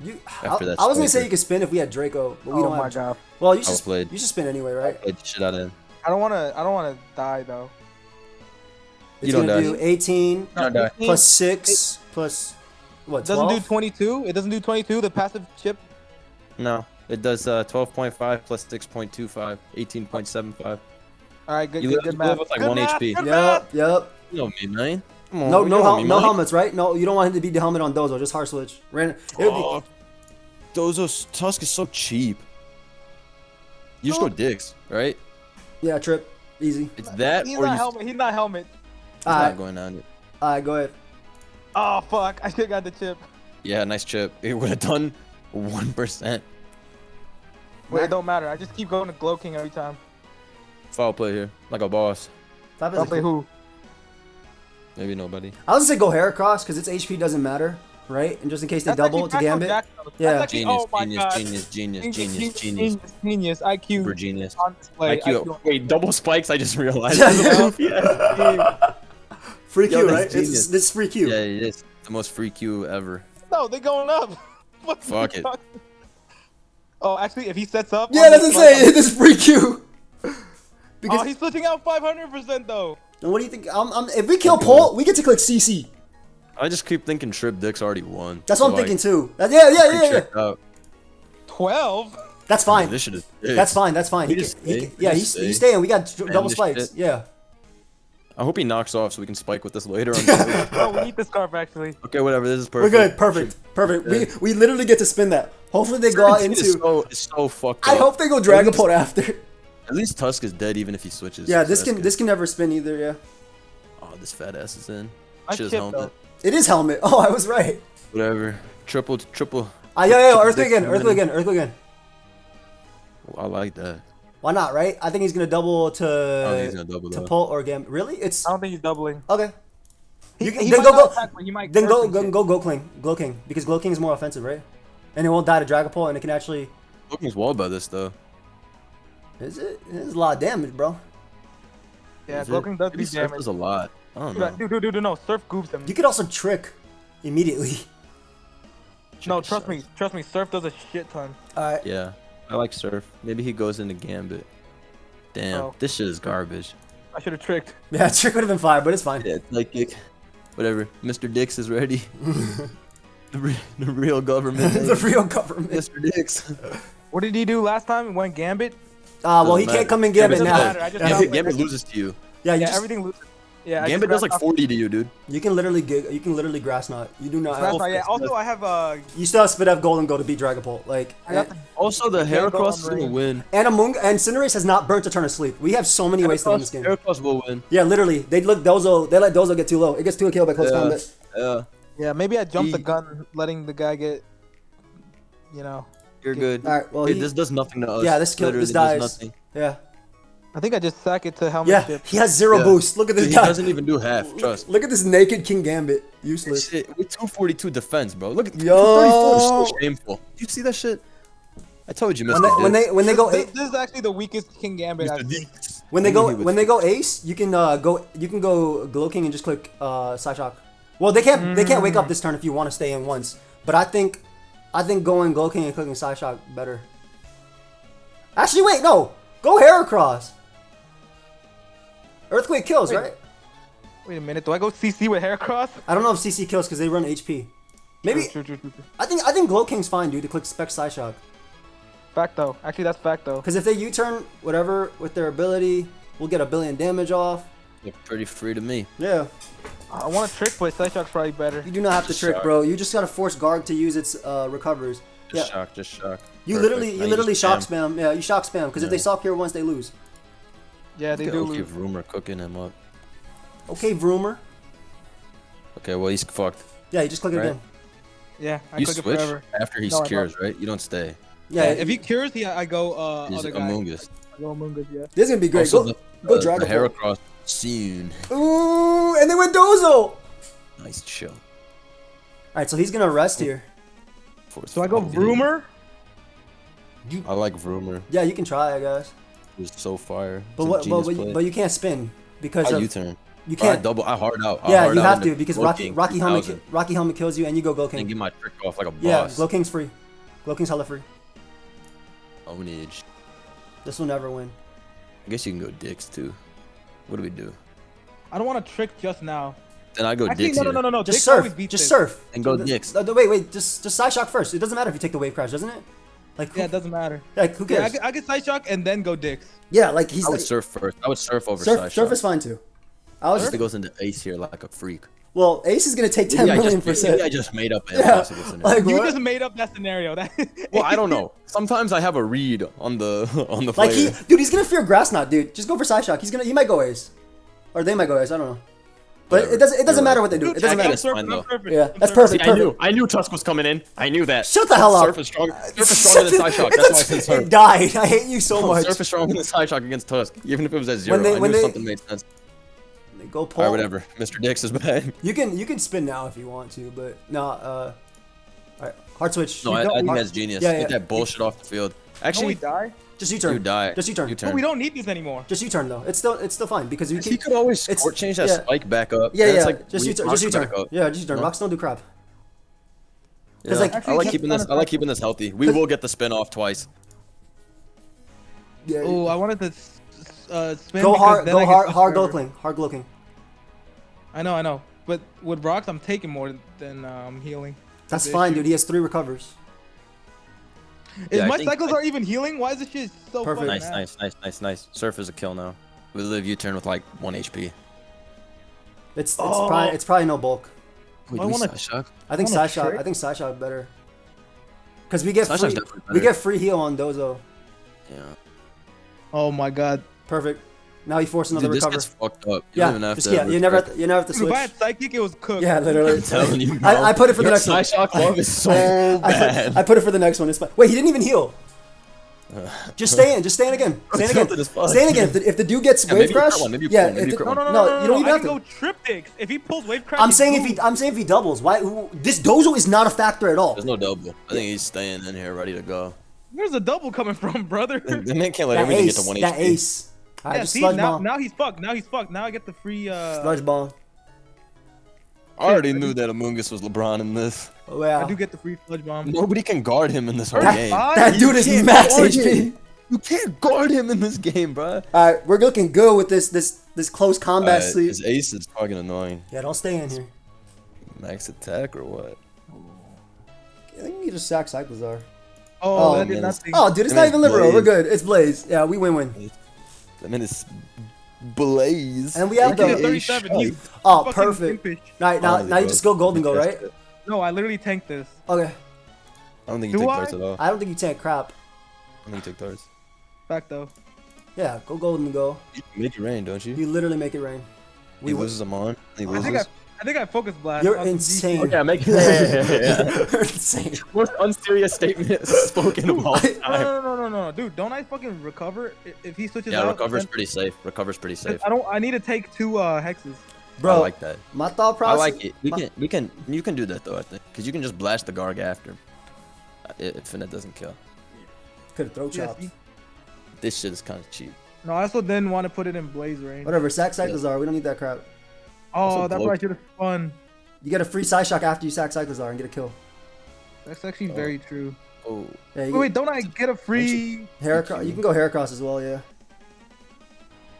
You, After I, that I was gonna say you could spin if we had Draco, but we oh don't my have. god. Well, you should. Well. You should spin anyway, right? Played the shit out of him. I don't wanna I don't wanna die though. It's You don't gonna die. do 18 No, no. plus six plus what? It doesn't do 22. It doesn't do 22. The passive chip. No, it does uh, 12.5 plus 6.25, 18.75. All right, good, You good, live- good you math. with, like, Good one math, HP. Yep, yep. You know me, man. Come on, No, no, hel- me, no man. helmets, right? No, you don't want him to be the helmet on Dozo. Just hard switch. Ran. It would be, Oh, Dozo's Tusk is so cheap. You just go dicks, right? yeah, trip, easy. It's that He's or not you. helmet. He's not helmet. He's All not uh, going on it. all right, go ahead. Oh fuck! I should have got the chip. Yeah, nice chip. It would have done one percent. Wait, it don't matter. I just keep going to Glow King every time. Foul play here, like a boss. Top is I'll play cool- who? Maybe nobody. I was gonna say go Heracross because its HP doesn't matter, right? And just in case they That's double actually to Jack- Gambit. Jack- Yeah. That's actually, Genius, oh my genius, god. genius, genius, genius, genius, genius, genius. IQ Super genius. on display. IQ. Wait, double spikes. I just realized. Yeah, yeah, Free Yo, Q, that's right? It's genius. this free Q. Yeah, it is the most free Q ever. No, they're going up. What Fuck it. fuck? Oh, actually, if he sets up. Yeah, that's this what I'm saying. front- This free Q. Because Oh, he's switching out 500% though. and what do you think? Um, um, if we kill Paul, we get to click CC. I just keep thinking Trip Dick's already won. That's what I'm So, thinking too. That- yeah, yeah, yeah, yeah. 12? That's fine. This shit is. That's fine. That's fine. We He just can, he stay. can- yeah, he's, he's staying. We got double spikes. shit. Yeah. I hope he knocks off so we can spike with this later on. No, we need the scarf actually. okay, whatever. This is perfect. We're good. Perfect. Perfect. We Yeah. we literally get to spin that. Hopefully they go out It's into. so, it's so fucked I hope they go At Dragapult least- after. At least Tusk is dead even if he switches. Yeah, this that's can good. this can never spin either. Yeah. Oh, this fat ass is in. I Shit is chipped, helmet. It is helmet. Oh, I was right. Whatever. Triple, triple. Ah, yeah, yeah. Triple Earthquake again. Earthquake again. Earthquake again. I like that. Why not? Right? I think he's gonna double I don't he's to gonna double to though. pull or gam. Really? It's I don't think he's doubling. okay. He, You can- he then might go- go- attack, but might Then go go and go go King, Glow King, because Glow King is more offensive, right? And it won't die to Dragapult, and it can actually. Looking's walled by this though. Is it? It's a lot of damage, bro. Yeah, Is Glow? King does Maybe damage. does a lot. I don't know. Dude, dude, dude, dude, no. Surf goofs him. You could also trick immediately. No, trust Surf. me. Trust me. Surf does a shit ton. All right. Yeah, I like Surf. Maybe he goes into Gambit. Damn, Oh. this shit is garbage. I should have tricked. Yeah, trick would have been fire, but it's fine. Yeah, like it. Whatever. Mr. Dix is ready. the, re- the real government. the real government. Mr. Dix. What did he do last time? He went Gambit? Uh, well, Doesn't he can't come in Gambit Gambit now. doesn't matter, I just Yeah, Gambit, like- Gambit loses to you. yeah, you Yeah, just, everything loses. Yeah, Gambit just does like grassed 40 to you, dude. you can literally get, you can literally grass knot. You do not. off- Have, Grass- yeah. Also, I have uh, you still have spit up Gholdengo to beat Dragapult. Like, and, the Also, the can't Heracross is gonna win. and Among and Cinderace has not burnt a turn of sleep. We have so many ways to win this game. Heracross will win. Yeah, literally. They look Dozo. They let Dozo get too low. It gets too kill by close Yeah. combat. Yeah, yeah. Maybe I jumped the gun, letting the guy get. You know, you're good. All right. Well, It- he, this does nothing to us. yeah, this kill, Literally this does dies. nothing. Yeah, I think I just sack it to helmet yeah. chip. He has zero Yeah. boost. Look at this He guy. doesn't even do half. Trust. Look at this naked Kingambit. Useless. Shit, with 242 defense, bro. Look at Yo. 234 so shameful. You see that shit? I told you, Mr. When they when they when they go This, this is actually the weakest Kingambit. I've seen. When they go when they go Ace, you can uh, go you can go Glow King and just click uh, Psyshock. Well, they can't they can't wake up this turn if you want to stay in once. But I think I think going Glow King and clicking Psyshock better. Actually, wait, no, go Heracross. Earthquake kills, Wait. right? Wait a minute. Do I go CC with Heracross? I don't know if CC kills because they run HP. Maybe True, true, true, true. I think I think Glow King's fine, dude. To click Spec Psyshock. Fact though. Actually, that's fact though. Because if they U-turn whatever with their ability, we'll get a billion damage off. Look pretty free to me. Yeah. I want to trick, but Psyshock's probably better. You do not have to trick, shock. bro. You just gotta force Garg to use its uh, recovers. Just Yeah. shock, just shock. You Perfect. literally, Now you literally just shock spam. spam. Yeah, you shock spam because if they Yeah. stop here once, they lose. Yeah, they Look do at lose. OK Rumor cooking him up. Okay, Vroomer. Okay, well he's fucked. Yeah, you just click it Right. again. Yeah, I you click switch it forever. after he No, I secures, right? You don't stay. Yeah, Yeah, if he cures, he, I go uh He's other a guy. Mungus. I go Mungus, yeah. this is gonna be great. Also, go, the, go uh, Dragon the Ball. Heracross soon. Ooh, and they went Dozo. Nice chill. All right, so he's gonna rest here. So I go field. Rumor. I like Rumor. Yeah, you can try, I guess. He's so fire. But what? But, but, play. but you can't spin. because I of, U-turn. you can't. double. I hard out. I yeah, hard you out have to because Rocky Rocky helmet Rocky helmet kills you and you go Glow And King. get my trick off like a Yeah, boss. Glow King's free. Glow King's hella free. Ownage. This will never win. I guess you can go dicks too. What do we do? I don't want to trick just now. Then I go Actually, dicks no, no, no, no, no. Just Dix always surf. Just this. surf. And go The- Dix. the- the- wait, wait. Just just Psyshock first. It doesn't matter if you take the wave crash, doesn't it? Like who, Yeah, it doesn't matter. like who Yeah, I cares? get, I get Psyshock and then go dicks. Yeah, like he's I would like, surf first. I would surf over surf. side Surf shot. is fine too. I was Just just goes into ace here like a freak. well, Ace is gonna take ten Maybe I million just, percent. maybe I just made up an Yeah, impossible scenario. like You what? just made up that scenario. That well, I don't know. Sometimes I have a read on the on the Like he, dude, he's gonna fear grass knot, dude. Just go for Psyshock. He's gonna, he might go Ace, or they might go Ace. I don't know. But Whatever. it doesn't, it doesn't You're matter right. what they do. It doesn't matter. guess- fine, I'm though. surfing, Yeah, that's perfect. See, I knew. I knew Tusk was coming in. I knew that. Shut the hell up. Surf is strong. Surf is stronger than Psyshock. That's why I said It surf. died. I hate you so No, much. Surf is stronger than Psyshock against Tusk, even if it was at zero. they- I when knew they- something made sense. Go pull. Alright, whatever. Mr. Dix is back. You can, you can spin now if you want to, but no. Uh, all right, hard switch. No, You I, I think hard- that's genius. Yeah, yeah. Get that bullshit off the field. Don't we Actually, die? Just U-turn. you die. Just U-turn. U-turn. But we don't need this anymore. Just U-turn though. It's still, it's still fine because you He could always it's- sport change that yeah. spike back up. Yeah, That's yeah. like just we U-turn. Just U-turn. up. Yeah, just U-turn. No? Rocks don't do crap. Yeah. 'Cause, like- I like keeping this. I like keeping this healthy. We will get the spin off twice. Yeah. Oh, I wanted to s- s- uh, spin. go hard. then Go I hard. stuck Hard forever. glow Hard glow I know, I know. But with rocks, I'm taking more than um, healing. That's fine, issue. dude. He has three recovers. Is Yeah, my think- cycles I- are even healing? Why is this shit so Perfect. Nice, ass? nice, nice, nice, nice. Surf is a kill now. We live U-turn with like one HP. It's it's Oh. probably it's probably no bulk. Wait, I do we wanna- Psyshock? I think wanna Psyshock. trick. I think Psyshock better. Cause we get Side free, we get free heal on Dozo. Yeah. Oh my god. Perfect. Now he forced another Dude, this recover. gets fucked up. You yeah, don't even have just, to. yeah. You never have to, you never have to Dude, if I switch. had psychic, it was cooked. Yeah, literally. I'm telling you, bro. I, I put it for the next one. Psyshock love is so I bad. put, I put it for the next one. It's fine. Wait, he didn't even heal. Just stay in. Just stay in again. Stay in again. Tilted. Stay in again. If the, if the dude gets Yeah, wave crash, one, maybe you yeah. crit one, maybe the- No, no, no, No, no, no, you don't even I have to. go triptychs. If he pulls wave crash, I'm it's saying if he. I'm saying if he doubles. Why? who- This Dozo is not a factor at all. There's no double. I think he's staying in here ready to go. Where's the double coming from, brother? The man can't let That everything ace. get to one HP. That HP. ace. All right, yeah, just see, sludge now, bomb. now he's fucked. Now he's fucked. Now I get the free. Uh, Sludge bomb. I already knew that Amoonguss was LeBron in this. Oh yeah. I do get the free sludge bomb. Nobody can guard him in this whole That- game. that You dude is max HP. You can't guard him in this game, bro. All right, we're looking good with this this this close combat Alright, sleep. his ace is fucking annoying. Yeah, don't stay in here. Max attack or what? I think you just sack Cyclizar. Oh, Oh, that did nothing. Oh, dude, it's And not even liberal. We're good. It's Blaze. Yeah, we win-win. I mean, it's Blaze. And we have Look at the- the 37. You Oh, perfect. impish. All right, now Finally, now you just go Gholdengo, right? No, I literally tanked this. Okay. I don't think you Do take I? darts at all. I don't think you take crap. I don't think you take darts. Back though. Yeah, go Gholdengo. You make it rain, don't you? You literally make it rain. he We win. loses them on. He I loses. Think I, I think I focus blast. You're insane. DC. Okay, make it. Yeah, yeah, yeah, yeah. You're insane. Most unserious statement spoken of all No, time. no, no, no, no, no, dude! Don't I fucking recover if he switches Yeah, out? recover's then- pretty safe. Recover's pretty safe. I don't. I need to take two uh hexes. Bro, I like that. my thought process. I like it. We my- can, we can, you can do that though. I think, because you can just blast the Garg after. Uh, If Finna doesn't kill. Could have throw Yes, chopped. you- This shit is kind of cheap. no, I also didn't want to put it in blaze range. Whatever, sack Cyclizar. We don't need that crap. Oh, Also that's blow- what I should have spun. You get a free Psyshock after you sack Cyclizar and get a kill. That's actually Oh. very true. Oh, Yeah, you Wait, wait, don't I get a free? Hair across. You can go hair across as well, yeah.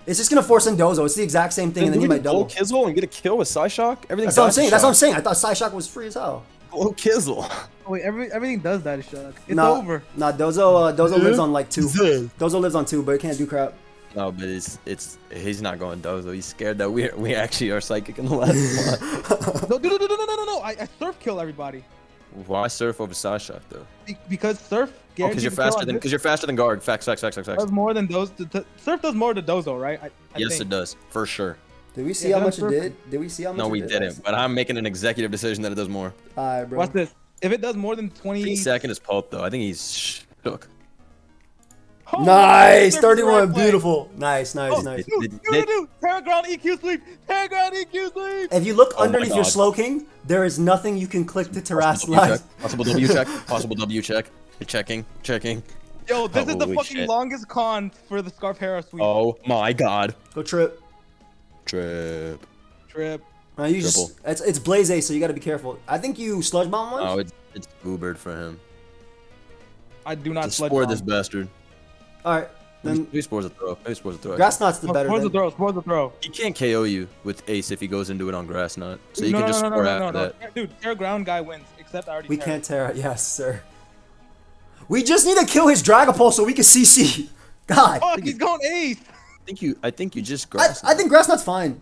It's just gonna force in Dozo. It's the exact same thing, and then you might double. Kizzle and get a kill with Psyshock. Everything. That's what I'm saying. That's what I'm saying. I thought Psyshock was free as hell. Blow Kizzle. Oh, wait, every everything does that, Shock. It's nah, over. Nah, Dozo. Uh, Dozo lives on like two. Dozo lives on two, but it can't do crap. No, but it's it's he's not going Dozo. He's scared that we we actually are psychic in the last one. No, no, no, no, no, no, no, no! I, I surf kill everybody Why surf over Psyshock though? Be- because surf. Oh, because you're faster than because you're faster than guard. Facts, facts, facts, facts, facts. does more than those. t- t- surf does more to Dozo, right? I, I Yes, think. it does for sure. Did we see Yeah, how then much it did? Did we see how much? It did? No, it we did? didn't. But I'm making an executive decision that it does more. Alright, bro. Watch this. If it does more than twenty. Three second is pulp though. I think he's shook. Oh, Nice, surf is 31, beautiful. Nice, nice, Oh, nice. do, do, Did- do, did- do. Terra ground EQ sweep. Terra ground EQ sweep. If you look Oh underneath your slow king, there is nothing you can click to terrace Possible W check. Possible W check. Possible W check. You're checking. Checking. Yo, this is the fucking shit. longest con for the Scarf Hera sweep. Oh my god. Go trip. Trip. Trip. Uh, you just, it's, it's Blaze Ace, so you got to be careful. I think you sludge bomb once. Oh, it's it's Ubered for him. I do not Just sludge spore bomb. this bastard. All right, Maybe, then maybe spores a throw. Maybe spores a throw. grass knot's the Oh, better. Spore's the then. throw. Spore's the throw. He can't KO you with Ace if he goes into it on grass nut. So you no, can no, just no, no, spore no, after no, that. no. Dude, Terra ground guy wins. Except I already. We Terra. can't tear it. Yes, sir. We just need to kill his Dragapult so we can CC. God, Fuck, he's going ace. I think you. I think you just grass. I think grass knot's fine.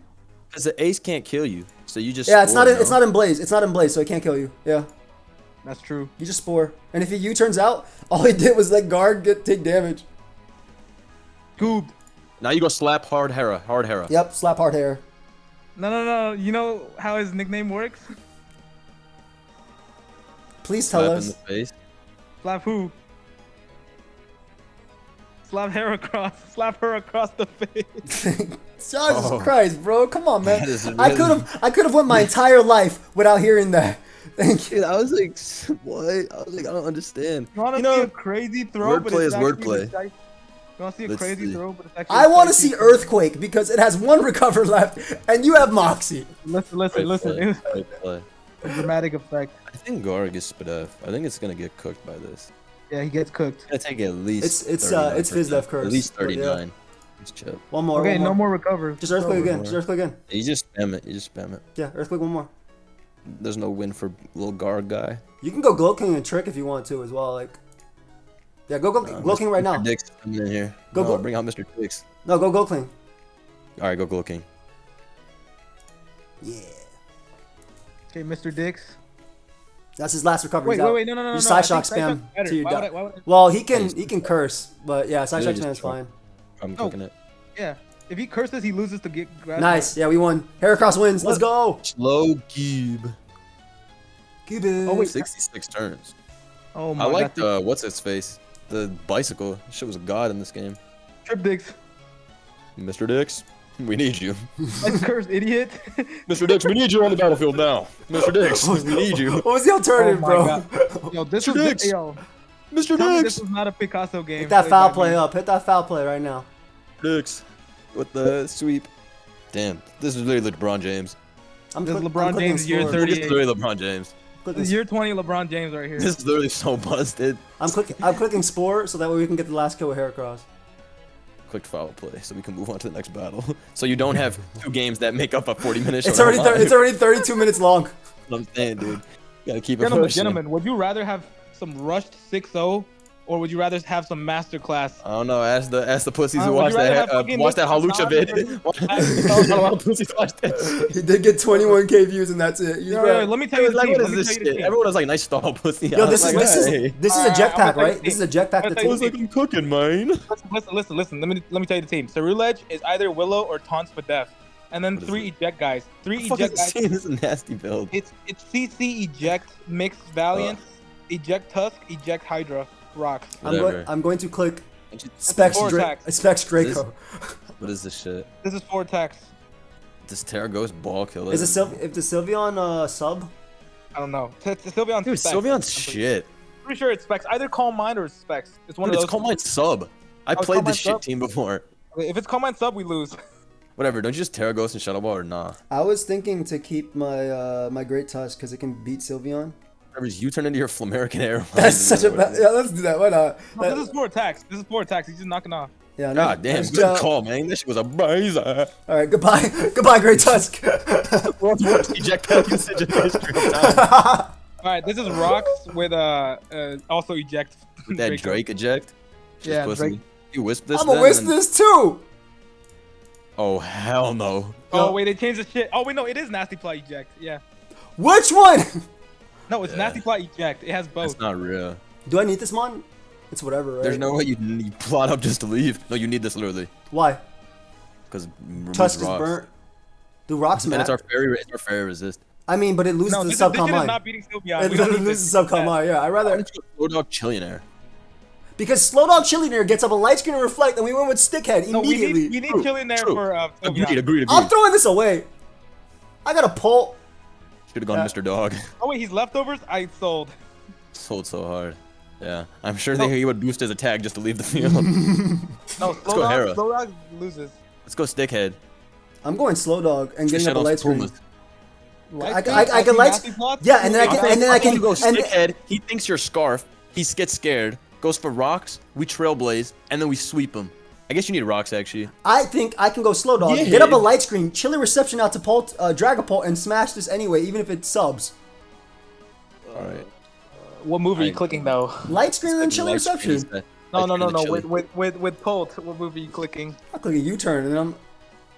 because the Ace can't kill you. So you just. Yeah, it's not in, it's not in Blaze. It's not in Blaze, so it can't kill you. Yeah, That's true. you just spore. And if he U turns out, all he did was let guard get take damage. Scooped. Now you go slap hard Hera. Hard Hera. Yep, slap hard hair. No, no, no. You know how his nickname works? Please tell Slap in us. the face. Slap who? Slap her across. Slap her across the face. Jesus Oh. Christ, bro! Come on, man. That is I could have I could have went my entire life without hearing that. Thank you. Dude, I was like, what? I was like, I don't understand. You want to You know, see a crazy throw? but wordplay it's is actually wordplay. The dice- You want to see a Let's crazy see. throw? But it's actually I a want to see? Earthquake because it has one recover left, and you have Moxie. Listen, listen, Great listen. play, It was great play. a dramatic effect. I think Garg is Spadef. I think it's gonna get cooked by this. Yeah, he gets cooked. It's gonna take at least. It's- it's, uh, 39. it's Fizdef curse, At least but yeah. 39. It's chip. One more. Okay, one no more recover. Just Earthquake again. more. Just Earthquake again. You just spam it. You just spam it. Yeah, Earthquake one more. There's no win for little Garg guy. You can go Glow King and Trick if you want to as well. Like, yeah, go go Uh, Glow King right now. Dix is coming in here. Go, no, go. bring out Mr. Dix. No, go Glow King. All right, go Glow King. Yeah, Okay, Mr. Dix. that's his last recovery. Wait, He's wait, out. wait, no, no, no, You no. Psyshock spam better. to your Why would I- why would I- Well, he can he can curse, but yeah, side Yeah, shock spam is fine. I'm No. cooking it. Yeah, if he curses, he loses to get grass. Nice. Yeah, we won. Heracross wins. Let's go. Slow Geeb. Keep it. Oh, wait. 66 turns. Oh my I like god. the what's his face, the bicycle. Shit was a god in this game. Trip Dix. Mr. Dix, we need you. Like curse idiot. Mr. Dix, we need you on the battlefield now. Mr. Dix, we need you. What was the alternative, Oh bro? God. Yo, this Mr. was Dix. yo. Mr. Dix. this was not a Picasso game. Hit that foul by play me. up. Hit that foul play right now. Dix with the sweep. Damn, this is literally LeBron James. I'm This is LeBron I'm clicking James year score. 30. This is literally LeBron James. Clicking This is year 20 LeBron James right here. This is literally so busted. I'm clicking. I'm clicking spore so that way we can get the last kill with Heracross. Clicked foul play, so we can move on to the next battle. So you don't have two games that make up a 40 minute show. It's already thir- it's already 32 minutes long. I'm saying, dude. You gotta keep it Gentlemen, pushing. gentlemen, would you rather have some rushed 6-0 or would you rather have some masterclass? I don't know. Ask the ask the pussies Uh, who watch that uh, watch that Hawlucha vid. Hassan a lot of pussies watch that. He did get 21k views and that's it. He's Yo, right. yo, let me tell you the Like, team. what is this tell you shit? team. Everyone was like, "Nice stall, pussy." Yo, this is like, this is this is a Alright, jetpack, right? This is a jetpack. I'm That's gonna I was like, "I'm cooking, man." Listen, listen, listen, listen. Let me let me tell you the team. So Ceruledge is either Willow or Taunts for death And then What is three eject guys. Three Fuck eject is guys. this? This is a nasty build. It's it's CC eject mixed Valiant, eject Tusk, eject Hydra, rocks. I'm going. I'm going to click Specs four Dra- Specs Draco. is this shit? This is four attacks. This Tera Ghost ball killer. Is it Syl- if the Sylveon uh, sub? I don't know. T- t- Sylveon's Dude, specs. Sylveon's I'm shit. Pretty sure it's specs. Either Calm Mind or it's specs. It's one Dude, of it's those. Calm Mind sub. I Oh, played this shit sub? team before. If it's Calm Mind sub, we lose. Whatever. Don't you just Tera Ghost and Shadow Ball or nah? I was thinking to keep my uh, my Great Tusk because it can beat Sylveon. Whatever. You turn into your Flamerican Air. That's such a bad. Yeah, let's do that. Why not? No, That- this is four attacks. This is four attacks. He's just knocking off. yeah. no, God damn, nice good job. call, man. This shit was a bazer. All right. Goodbye. goodbye, Great Tusk. World's worst eject pack usage in history of time. All right, this is rocks with uh, uh also eject. With that Drake eject. Just Yeah, pussy. Drake. You wisp this. I'm gonna then, whisk and- this too. Oh hell no. Oh wait, they changed the shit. Oh wait, no, it is nasty play eject. Yeah. Which one? No, it's Yeah. nasty plot eject. It has both. That's not real. Do I need this mon? It's whatever, right? There's no way you, you plot up just to leave. No, you need this literally. Why? Because Tusk is burnt. Do rocks And it's our fairy. It's our fairy resist. I mean, but it loses No, the this, is, this subcom shit is mine. not beating Sylveon. It literally loses this. subcom mine. Yeah, I Why rather don't you go Slow Dog Chillionaire? because Slow Dog Chillionaire gets up a light screen and reflect, and we went with Stickhead No, we immediately. need, we need True, Chillian there for uh, Agreed, Sylveon. agreed, agreed. I'm throwing this away. I got a pull. Should have gone uh, Yeah. Mr. Dog. Oh wait, he's leftovers. I sold. Sold so hard. Yeah, I'm sure No. that he would boost his attack just to leave the field. No, slow go dog, Hera. slow dog loses. Let's go Stickhead. I'm going slow dog and getting up a Shadows light screen. Pumas. I, I, I can light. Yeah, and then I can, and then I can, go stickhead. He thinks you're scarf. He gets scared. Goes for rocks. We trailblaze, and then we sweep him. I guess you need rocks actually. I think I can go slow dog. Yeah. Get up a light screen, chilling reception out to Pult, uh, Dragapult, and smash this anyway, even if it subs. All right. What move are you I- clicking though? Light screen and then chilling screen reception. is No, no, no, no. With with with with Polt, what move are you clicking? I click a U-turn and I'm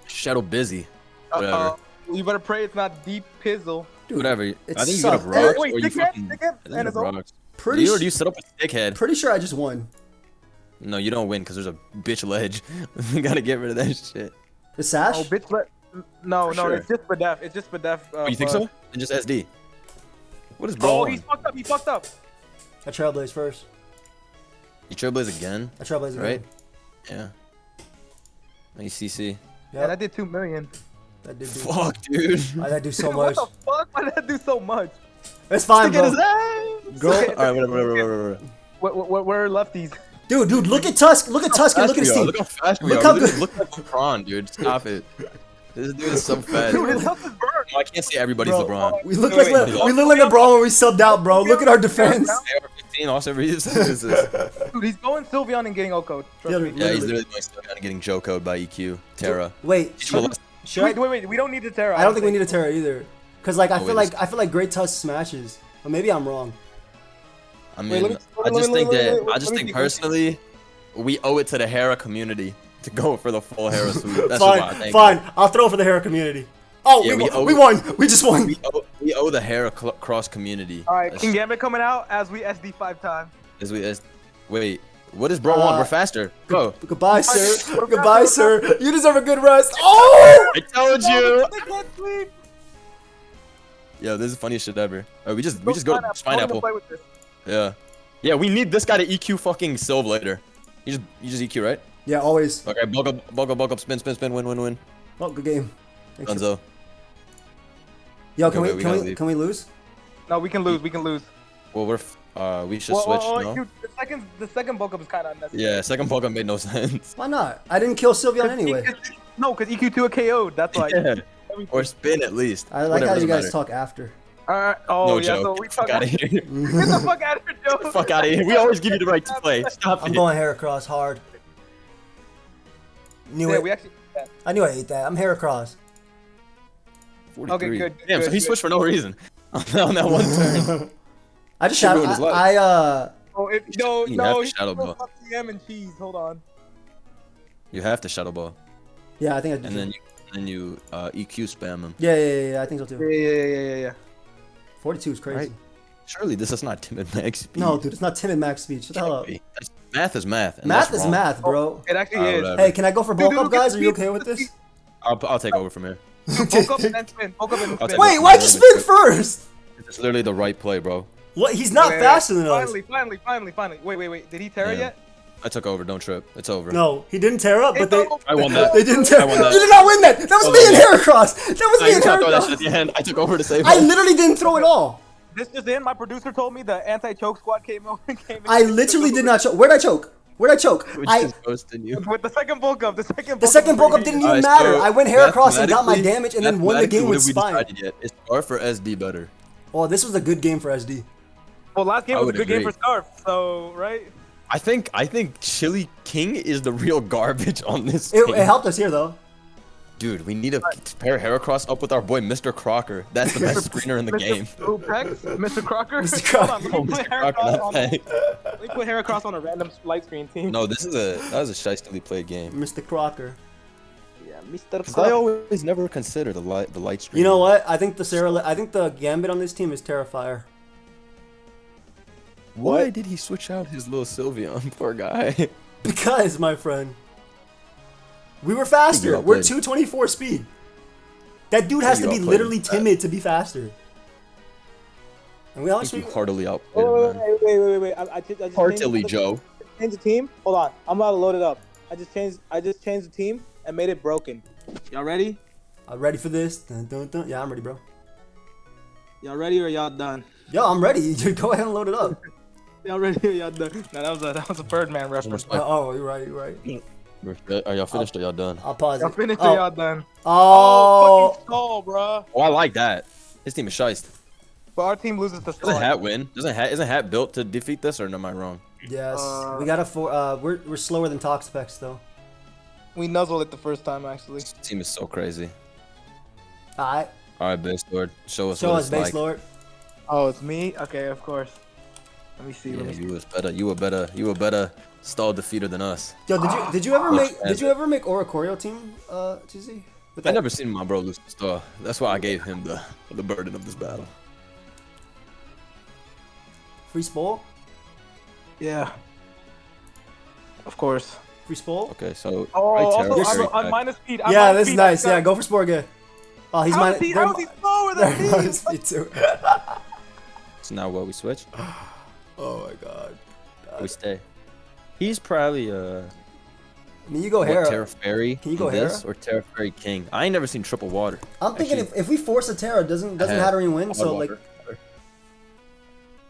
Shadow busy. Uh, Whatever. uh, you better pray it's not deep pizzle. dude. Whatever. it I think you get up sucks. rocks Wait, or you stickhead, fucking. stickhead, I think you and get it's rocks. Pretty you, or do you set up a stickhead? Pretty sure I just won. No, you don't win because there's a bitch ledge. we gotta get rid of that shit. The sash. Oh, bitch, let. No, For no, sure. it's just for def. It's just for def. Uh, Oh, you think uh, so? Then just SD. What is bro? Oh, on? he's fucked up. He fucked up. I trailblaze first. You trailblaze again, I trailblaze again. right? Yeah. Nice CC. Yep, And I did two million. that did do. Fuck, dude. I that do so what much. the fuck? Why did that do so much? It's fine, Look at bro. his ass. Go. All right, whatever, whatever, whatever. whatever. What, what, what, where are lefties? Dude, dude, look at Tusk. Look at Tusk and look at his Fast we are. team. Look how fast we Look are. how Look, good- look like LeBron, dude. Stop it. This dude is so fast. Dude, his No, health. I can't say everybody's Bro, LeBron. We look Wait, like wait, Le- we look like LeBron when we subbed out, bro. Look at our defense. AR-15, also Reeves. This Dude, he's going Sylveon and getting Oko. Trust Yeah, me. Yeah, he's Literally. literally going still kind of getting Joe code by EQ. Tera. Wait, Teach him a should, lesson. should Wait, I? wait, wait. We don't need the Tera. I don't think we need a Tera either. Cause like I Oh, feel like I feel like Great Tusk smashes, but maybe I'm wrong. I mean, let me- I just me- think let me- that let me- I just think see. personally, we owe it to the Hera community to go for the full Hera suit. That's fine, what I think. fine. I'll throw for the Hera community. Oh, Yeah, we, we won. owe- we won. We just won. We owe, we owe the Hera cl- cross community. All right, That's- King Gambit coming out as we SD five times. As we as, wait, what is bro Uh, on? We're faster. Go. Goodbye, sir. Goodbye, sir. You deserve a good rest. Oh! I told you. They can't sleep. Yo, this is the funniest shit ever. Oh, we just we just go to I wanna Spineapple. play with this. Yeah. Yeah, we need this guy to EQ fucking Sylve later. You just you just EQ right? Yeah, always. Okay, bulk up, bulk up, bulk up, spin, spin, spin, win, win, win. Oh, good game. Thanks. Dunzo. Yo, can Okay, we wait, we can we leave. can we lose? No, we can lose. We can lose. Well, we're f- uh we should Well, switch. well, well, no. dude, the second, the second bulk up is kind of unnecessary. Yeah, second bulk up made no sense. Why not? I didn't kill Sylveon 'Cause anyway. E- no, because EQ2 a KO'd. That's why. Yeah. Or spin at least. I like Whatever, how you guys matter. talk after. Alright. Oh, No yeah. joke. So we Get the fuck out of here. Get the fuck out of here, Joe. Get the fuck out of here. We always give you the right to play. Stop I'm it. going Heracross hard. Knew Yeah, it. we actually. Yeah. I knew I ate that. I'm Heracross. 43. good, Damn, so he good. switched for no reason. on that one turn. I just Shit shot. ruined his life. I, I uh. Oh, it, no, You no. have to he's shadow ball. fuck TM and cheese. Hold on. You have to shadow ball, Yeah, I think I did. and then you, then you uh, EQ spam him. Yeah, yeah, yeah, yeah. I think so too. yeah, yeah, yeah, yeah, yeah. 42 is crazy. Right. Surely this is not timid max speed. No, dude, it's not timid max speed. Shut the hell up. That's- Math is math. Math is wrong. math, bro. It actually is. whatever. Hey, can I go for Dude, bulk dude, up, guys? Are you okay with look at the this? I'll, I'll take over from here. Bulk up and then spin. Bulk up and I'll then take spin. Wait, why'd you spin first? It's literally the right play, bro. What? He's not Wait, wait, faster wait. than us. Finally, finally, finally, finally. Wait, wait, wait. Did he tear it Yeah. yet? I took over. Don't trip. It's over. No, he didn't tear up, but they It's over. I won that. they didn't tear. I won that. You did not win that. That was Oh, me and yeah. Heracross. That was No, me you and can't throw that shit at the end. I took over to save I him. literally didn't throw it all. This just in. My producer told me the anti-choke squad came over. Came I literally did not choke. Where'd I choke? Where'd I choke? Which I is ghosting you. With the second bulk up, the second. the second bulk up didn't even Alright, matter. so I went Heracross and got my damage and then won the game with mathematically, what spine. have we decided yet? Is R for SD better? Oh, this was a good game for SD. Well, last game I was a would good game for Scarf. So right. I think I think Chili King is the real garbage on this. It, team. it helped us here though. Dude, we need to pair Heracross up with our boy Mr. Crocker. That's the best screener in the game. Mr. Pex, Mr. Crocker. Mr. Hold on, Crocker. let me put Mr. Crocker, Heracross on. Fang. Let me put Heracross on a random light screen team. No, this is a that was a shystily played game. Mr. Crocker. Yeah, Mr. Cause I always never consider the light the light screen. You know what? I think the Sarah. I think the Gambit on this team is Terrifier. Why did he switch out his little Sylveon? Poor guy. Because, my friend, we were faster. We're outplayed. 224 speed. That dude has to be literally with that. timid to be faster. And we I honestly, think you heartily outplayed Wait, him, wait, wait, wait, wait, wait. I, I just, I just Heartily, Joe. changed the team. Hold on, I'm about to load it up. I just changed, I just changed the team and made it broken. Y'all ready? I'm ready for this. Dun, dun, dun. Yeah, I'm ready, bro. Y'all ready or y'all done? Yo, I'm ready. Go ahead and load it up. Y'all ready or y'all done? No, that was a that was a Birdman reference. Uh, oh, you're right. You're right. Are y'all finished or y'all done? I'll pause Y'all it. finished oh. or y'all done? Oh, fucking skull, bro. Oh, I like that. His team is shiced. But our team loses the skull. Doesn't Hat win? Doesn't Hat isn't Hat built to defeat this or am I wrong? yes. Uh, we got a four. Uh, we're we're slower than Toxapex though. We nuzzled it the first time, actually. This team is so crazy. All right. All right, base lord, show us Show what us, it's base like. lord. Oh, it's me? Okay, of course. Let me see. Yeah, let me see. you was better. You were better. You were better stall defeater than us. Yo, did you did you ever make did you ever make Oricorio team, uh, GZ? With I never seen my bro lose the star. That's why I gave him the the burden of this battle. Free Spole? Yeah. Of course. Free Spole? Okay, so Oh, right also, I'm, Fairy I'm minus speed. I'm Yeah, minus this is nice. Yeah, go for Spore again. Oh, he's How minus. is he, they're how is he slower than me? minus speed too. So now what? We switch? oh my god. We stay. He's probably uh I mean, you go what, Hera. Tera Fairy Can you go in this Hera? or Tera Fairy King. I ain't never seen triple water. I'm thinking Actually, if, if we force a Tera, doesn't doesn't had Hatterene win? So like, water, water.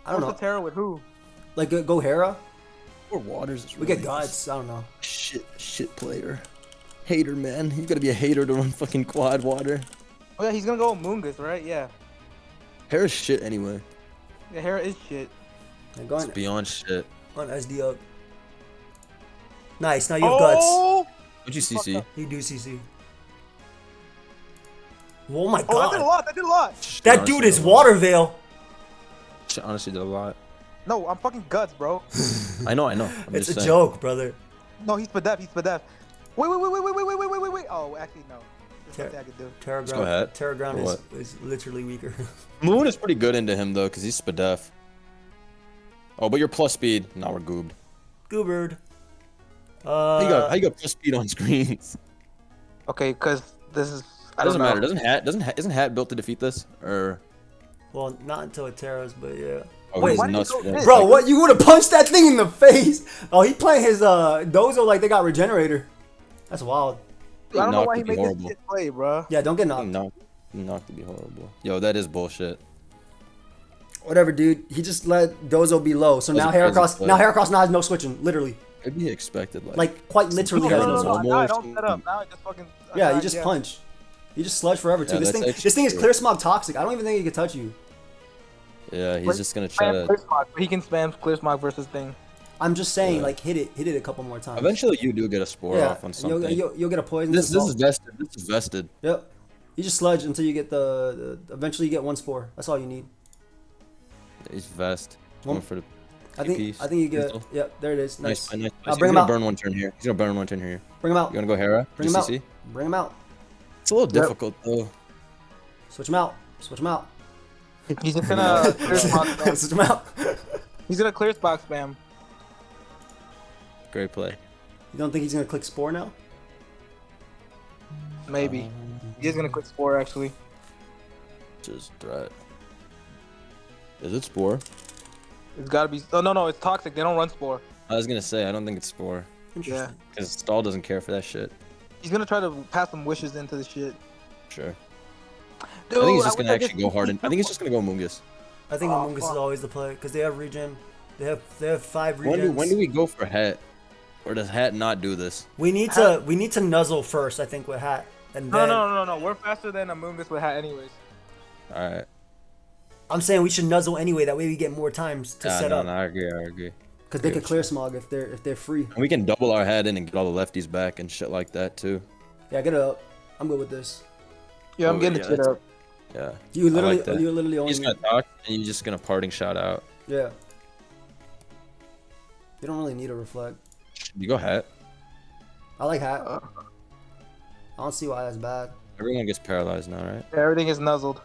I don't What's know. the terror with who? Like go, go Hera. Or waters is We really get guts. I don't know. Shit, shit player. Hater, man. You gotta be a hater to run fucking quad water. Oh yeah, he's gonna go with Moongus, right? Yeah. Hera's shit anyway. Yeah, Hera is shit. Like, go It's beyond shit. on SD up. Nice. Now you have oh! guts. oh! What'd you CC? You do CC. Oh my god. Oh, that did a lot. That did a lot. That Honestly, dude is did. Water Veil. Shit honestly did a lot. No, I'm fucking guts, bro. I know, I know. I'm It's a saying. joke, brother. No, he's Spadef. He's Spadef. Wait, wait, wait, wait, wait, wait, wait, wait, wait, wait, wait. Oh, actually, no. There's Ter- nothing I could do. Tera go Ground, ahead. Tera Ground is, is literally weaker. Moon is pretty good into him though, cause he's spadef. Oh, but you're plus speed. Now we're goobed. Goobird. How you got Uh, how you got plus speed on screens? Okay, because this is. I It doesn't know. matter. Doesn't hat doesn't hat isn't hat built to defeat this? Or well, not until it Teras, but yeah. oh, Wait, he's why did he nuts go for that. this? Bro, what? You would have punched that thing in the face. Oh, he playing his uh Dozo like they got Regenerator. That's wild. I don't know why he would be made this horrible. shit play, bro. Yeah, don't get knocked. knocked, he knocked to be horrible. Yo, that is bullshit. Whatever, dude. He just let Dozo be low. So now a Heracross, now Heracross now has no switching. Literally, It'd be expected. Like, like quite literally No, has No, no no, no, switching. no, More I don't set up. extreme. Now I just fucking. Yeah, you just punch. You just sludge forever too. Yeah, this thing, this thing is clear smog toxic. I don't even think he can touch you. yeah, he's Wait, just gonna try to. clear smog. He can spam clear smog versus thing. I'm just saying, Yeah. like hit it, hit it a couple more times. Eventually, you do get a spore yeah, off on something. you'll, you'll, you'll get a poison. this this is vested. This is vested. Yep. You just sludge until you get the, the. Eventually, you get one spore. That's all you need. He's vest. Well, Going for the. I think. piece. I think you get. Missile. Yep. There it is. Nice, Nice. nice. Now He's bring him gonna out. burn one turn here. He's gonna burn one turn here. Bring him out. You wanna go Hera? Bring him out. GCC? Bring him out. It's a little Yep. difficult though. Switch him out. Switch him out. He's just gonna clear smog spam. Switch him out. He's gonna clear smog spam. Great play. You don't think he's gonna click spore now? Maybe. He is gonna click spore actually. Just threat. Is it spore? It's gotta be. Oh no no, it's toxic. They don't run spore. I was gonna say I don't think it's spore Interesting. because Stall doesn't care for that shit. He's gonna try to pass some wishes into the shit. Sure. Dude, I think he's just wish gonna I could actually go hard. And, I think he's just gonna go Mungus. I think Oh, Amoonguss is always the play because they have regen. They have they have five regens. When do when do we go for Hat? Or does Hat not do this? We need to we need to nuzzle first. I think with hat and No then no no no. We're faster than Amoonguss with hat anyways. All right. I'm saying we should nuzzle anyway. That way we get more times to Yeah, set no, up no, I agree. I agree. because they I could clear smog if they're if they're free. And we can double our head in and get all the lefties back and shit like that too. Yeah, get up. I'm good with this. Yeah, I'm Oh, getting yeah, the up. Yeah. You literally like you literally only He's gonna talk and you're just gonna parting shout out. yeah. You don't really need a reflect. You go Hat. I like hat. Uh. I don't see why that's bad. Everyone gets paralyzed now, right? Everything is nuzzled.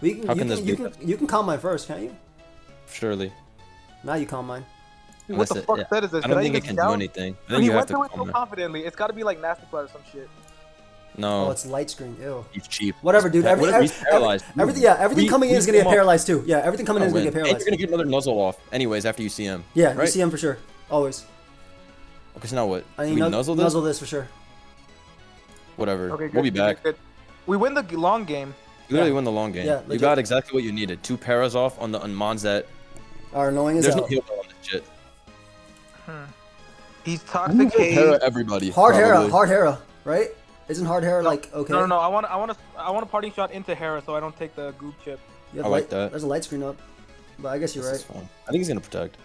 We can, How you can can, this you be can you can calm mine first, can't you? Surely. Now you calm mine. Dude, what the it, fuck yeah. set is this? I don't Did think it can down? do anything. I think he you have went to through it so confidently, it's gotta be like nasty blood or some shit. No. Oh, it's light screen. Ew. he's cheap. Whatever, dude. What Every, if every, he's paralyzed? every- everything, yeah, everything We- coming in is gonna get come up- paralyzed too. Yeah, everything coming in is gonna win. get And paralyzed. you're gonna get another nuzzle off, anyways, after you see him. Yeah, right? you see him for sure. Always. Okay, so now what? I we think nuzzle this? nuzzle this for sure. Whatever. Okay, good. we'll be back. good. We win the long game. You literally Yeah. win the long game. Yeah, you got exactly what you needed. Two paras off on the on Mons that Our annoying is there's out. no heal on this shit. Hmm. He's I'm toxic go Hera everybody. Hard Hera, hard Hera, right? Isn't hard Hera like okay? No, no, no. I want, I want to, I want a parting shot into Hera, so I don't take the goop chip. You have I light, like that. There's a light screen up, but I guess you're This right. I think he's gonna protect.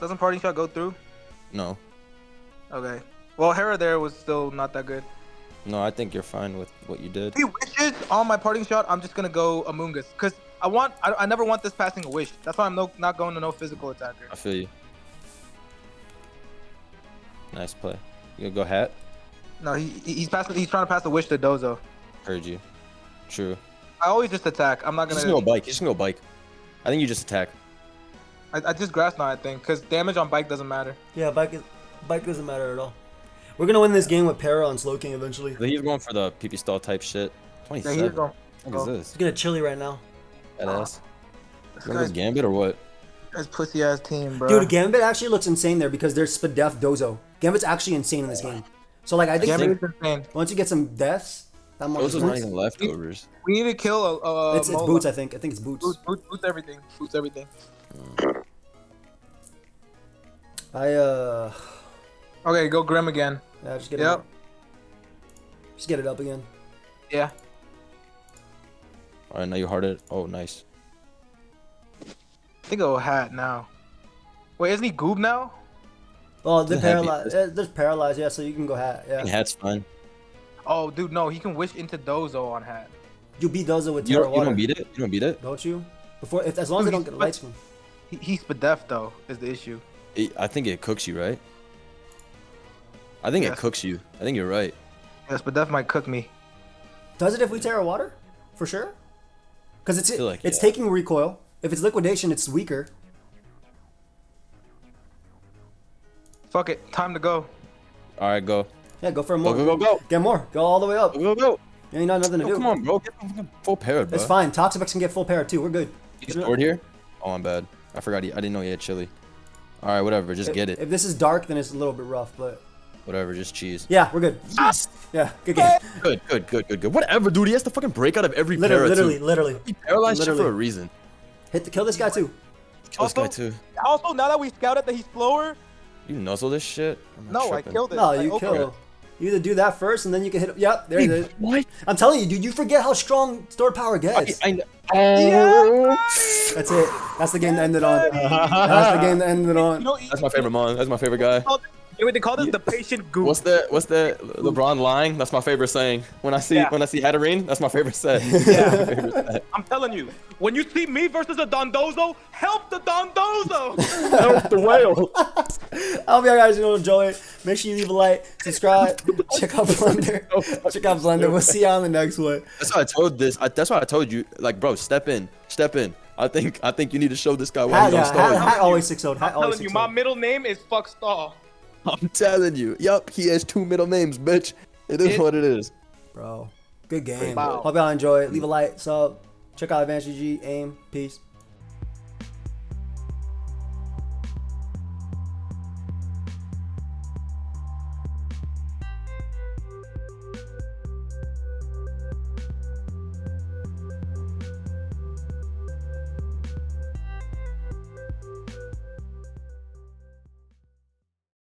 Doesn't parting shot go through? No, Okay. Well, Hera there was still not that good. No, I think you're fine with what you did. If he wishes on my parting shot, I'm just gonna go Amoonguss, cause I want, I, I never want this passing a wish. That's why I'm no, not going to no physical attacker. I feel you. Nice play. You gonna go hat? No, he, he- he's passing, he's trying to pass a wish to Dozo. Heard you. True. I always just attack. I'm not gonna. just gonna go bike. He's just gonna go bike. I think you just attack. I, I just grass now, I think, cause damage on bike doesn't matter. Yeah, bike is, bike doesn't matter at all. We're gonna win this game with Para on Slowking eventually. He's going for the PP stall type shit. Yeah, 27. he's going. What go. is this? It's gonna chilly right now. Badass. This You want this guy's, Gambit or what? That's pussy ass team, bro. Dude, Gambit actually looks insane there because there's Spadef Dozo. Gambit's actually insane in this game. So like I think Gambit is insane. once you get some deaths, that much Those are not boots. even leftovers. We need to kill a. a It's, it's boots, I think. I think it's boots. Boots, boots, boots everything. Boots everything. I uh, Okay, go Grim again. Yeah, just get it. Yep. Up. Just get it up again. Yeah. All right, now you hard it. Oh, nice. I think I'll hat now. Wait, isn't he Goob now? Oh, they're Doesn't have to be- paralyzed. They're paralyzed. Yeah, so you can go hat. I think Yeah, hat's fine. Oh, dude, no, he can wish into Dozo on hat. you beat Dozo with You Tera don't, you don't beat it. You don't beat it. Don't you? Before, if, as long as they Dude, don't get a light screen. He, he's Spadef though, is the issue. It- I think it cooks you, right? I think Yes. it cooks you. I think you're right. Yes, but death might cook me. Does it if we Tera Water? For sure. Because it's like, it's yeah. taking recoil. If it's liquidation, it's weaker. Fuck it, time to go. All right, go. Yeah, go for Go, more. go, go, go. Get more. Go all the way up. Go, go, go. You ain't not nothing to Yo, do. come on, bro. Get full parrot, bro. It's fine. Toxapex can get full power too. We're good. He's stored here? Oh, I'm bad. I forgot. He, I didn't know he had chili. All right, whatever. Just If- get it. If this is dark, then it's a little bit rough, but Whatever. Just cheese. yeah, we're good. Yes. Yeah, good game. Good, good, good, good, good. Whatever, dude. He has to fucking break out of every Literally, para, literally, too. literally. He paralyzed shit for a reason. Hit the kill this guy too. Kill this guy, Also- too. Also, now that we scouted that he's slower, You nuzzle this shit? I'm not no, I tripping. killed it. No, you opened kill. it. You either do that first, and then you can hit. Yep, there it is. What? I'm telling you, dude. You forget how strong stored power gets. I, I, That's it. That's the game to end it on. Oh. That's the game to end it on. That's my favorite mon. That's my favorite guy. You know what they call this? The patient goop. What's the what's the LeBron line? That's my favorite saying. When I see Yeah. when I see Hatterene, that's my favorite set. Yeah. favorite set. I'm telling you, when you see me versus a Dondozo, help the Dondozo. Help the whale. I hope y'all guys enjoy it. Make sure you leave a like, subscribe, check out Blender. Check out Blender. We'll see y'all on the next one. That's why I told this. I, that's why I told you. Like, bro, step in, step in. I think I think you need to show this guy why Hat, he's yeah, on star. hat, hat always six oh, Hat I'm always telling you, oh. my middle name is Fuck Star. I'm telling you. Yup, he has two middle names, bitch. It is It- what it is. Bro, good game. Wow. Hope y'all enjoy it. Leave a like, sub. Check out Advanced GG, aim, peace.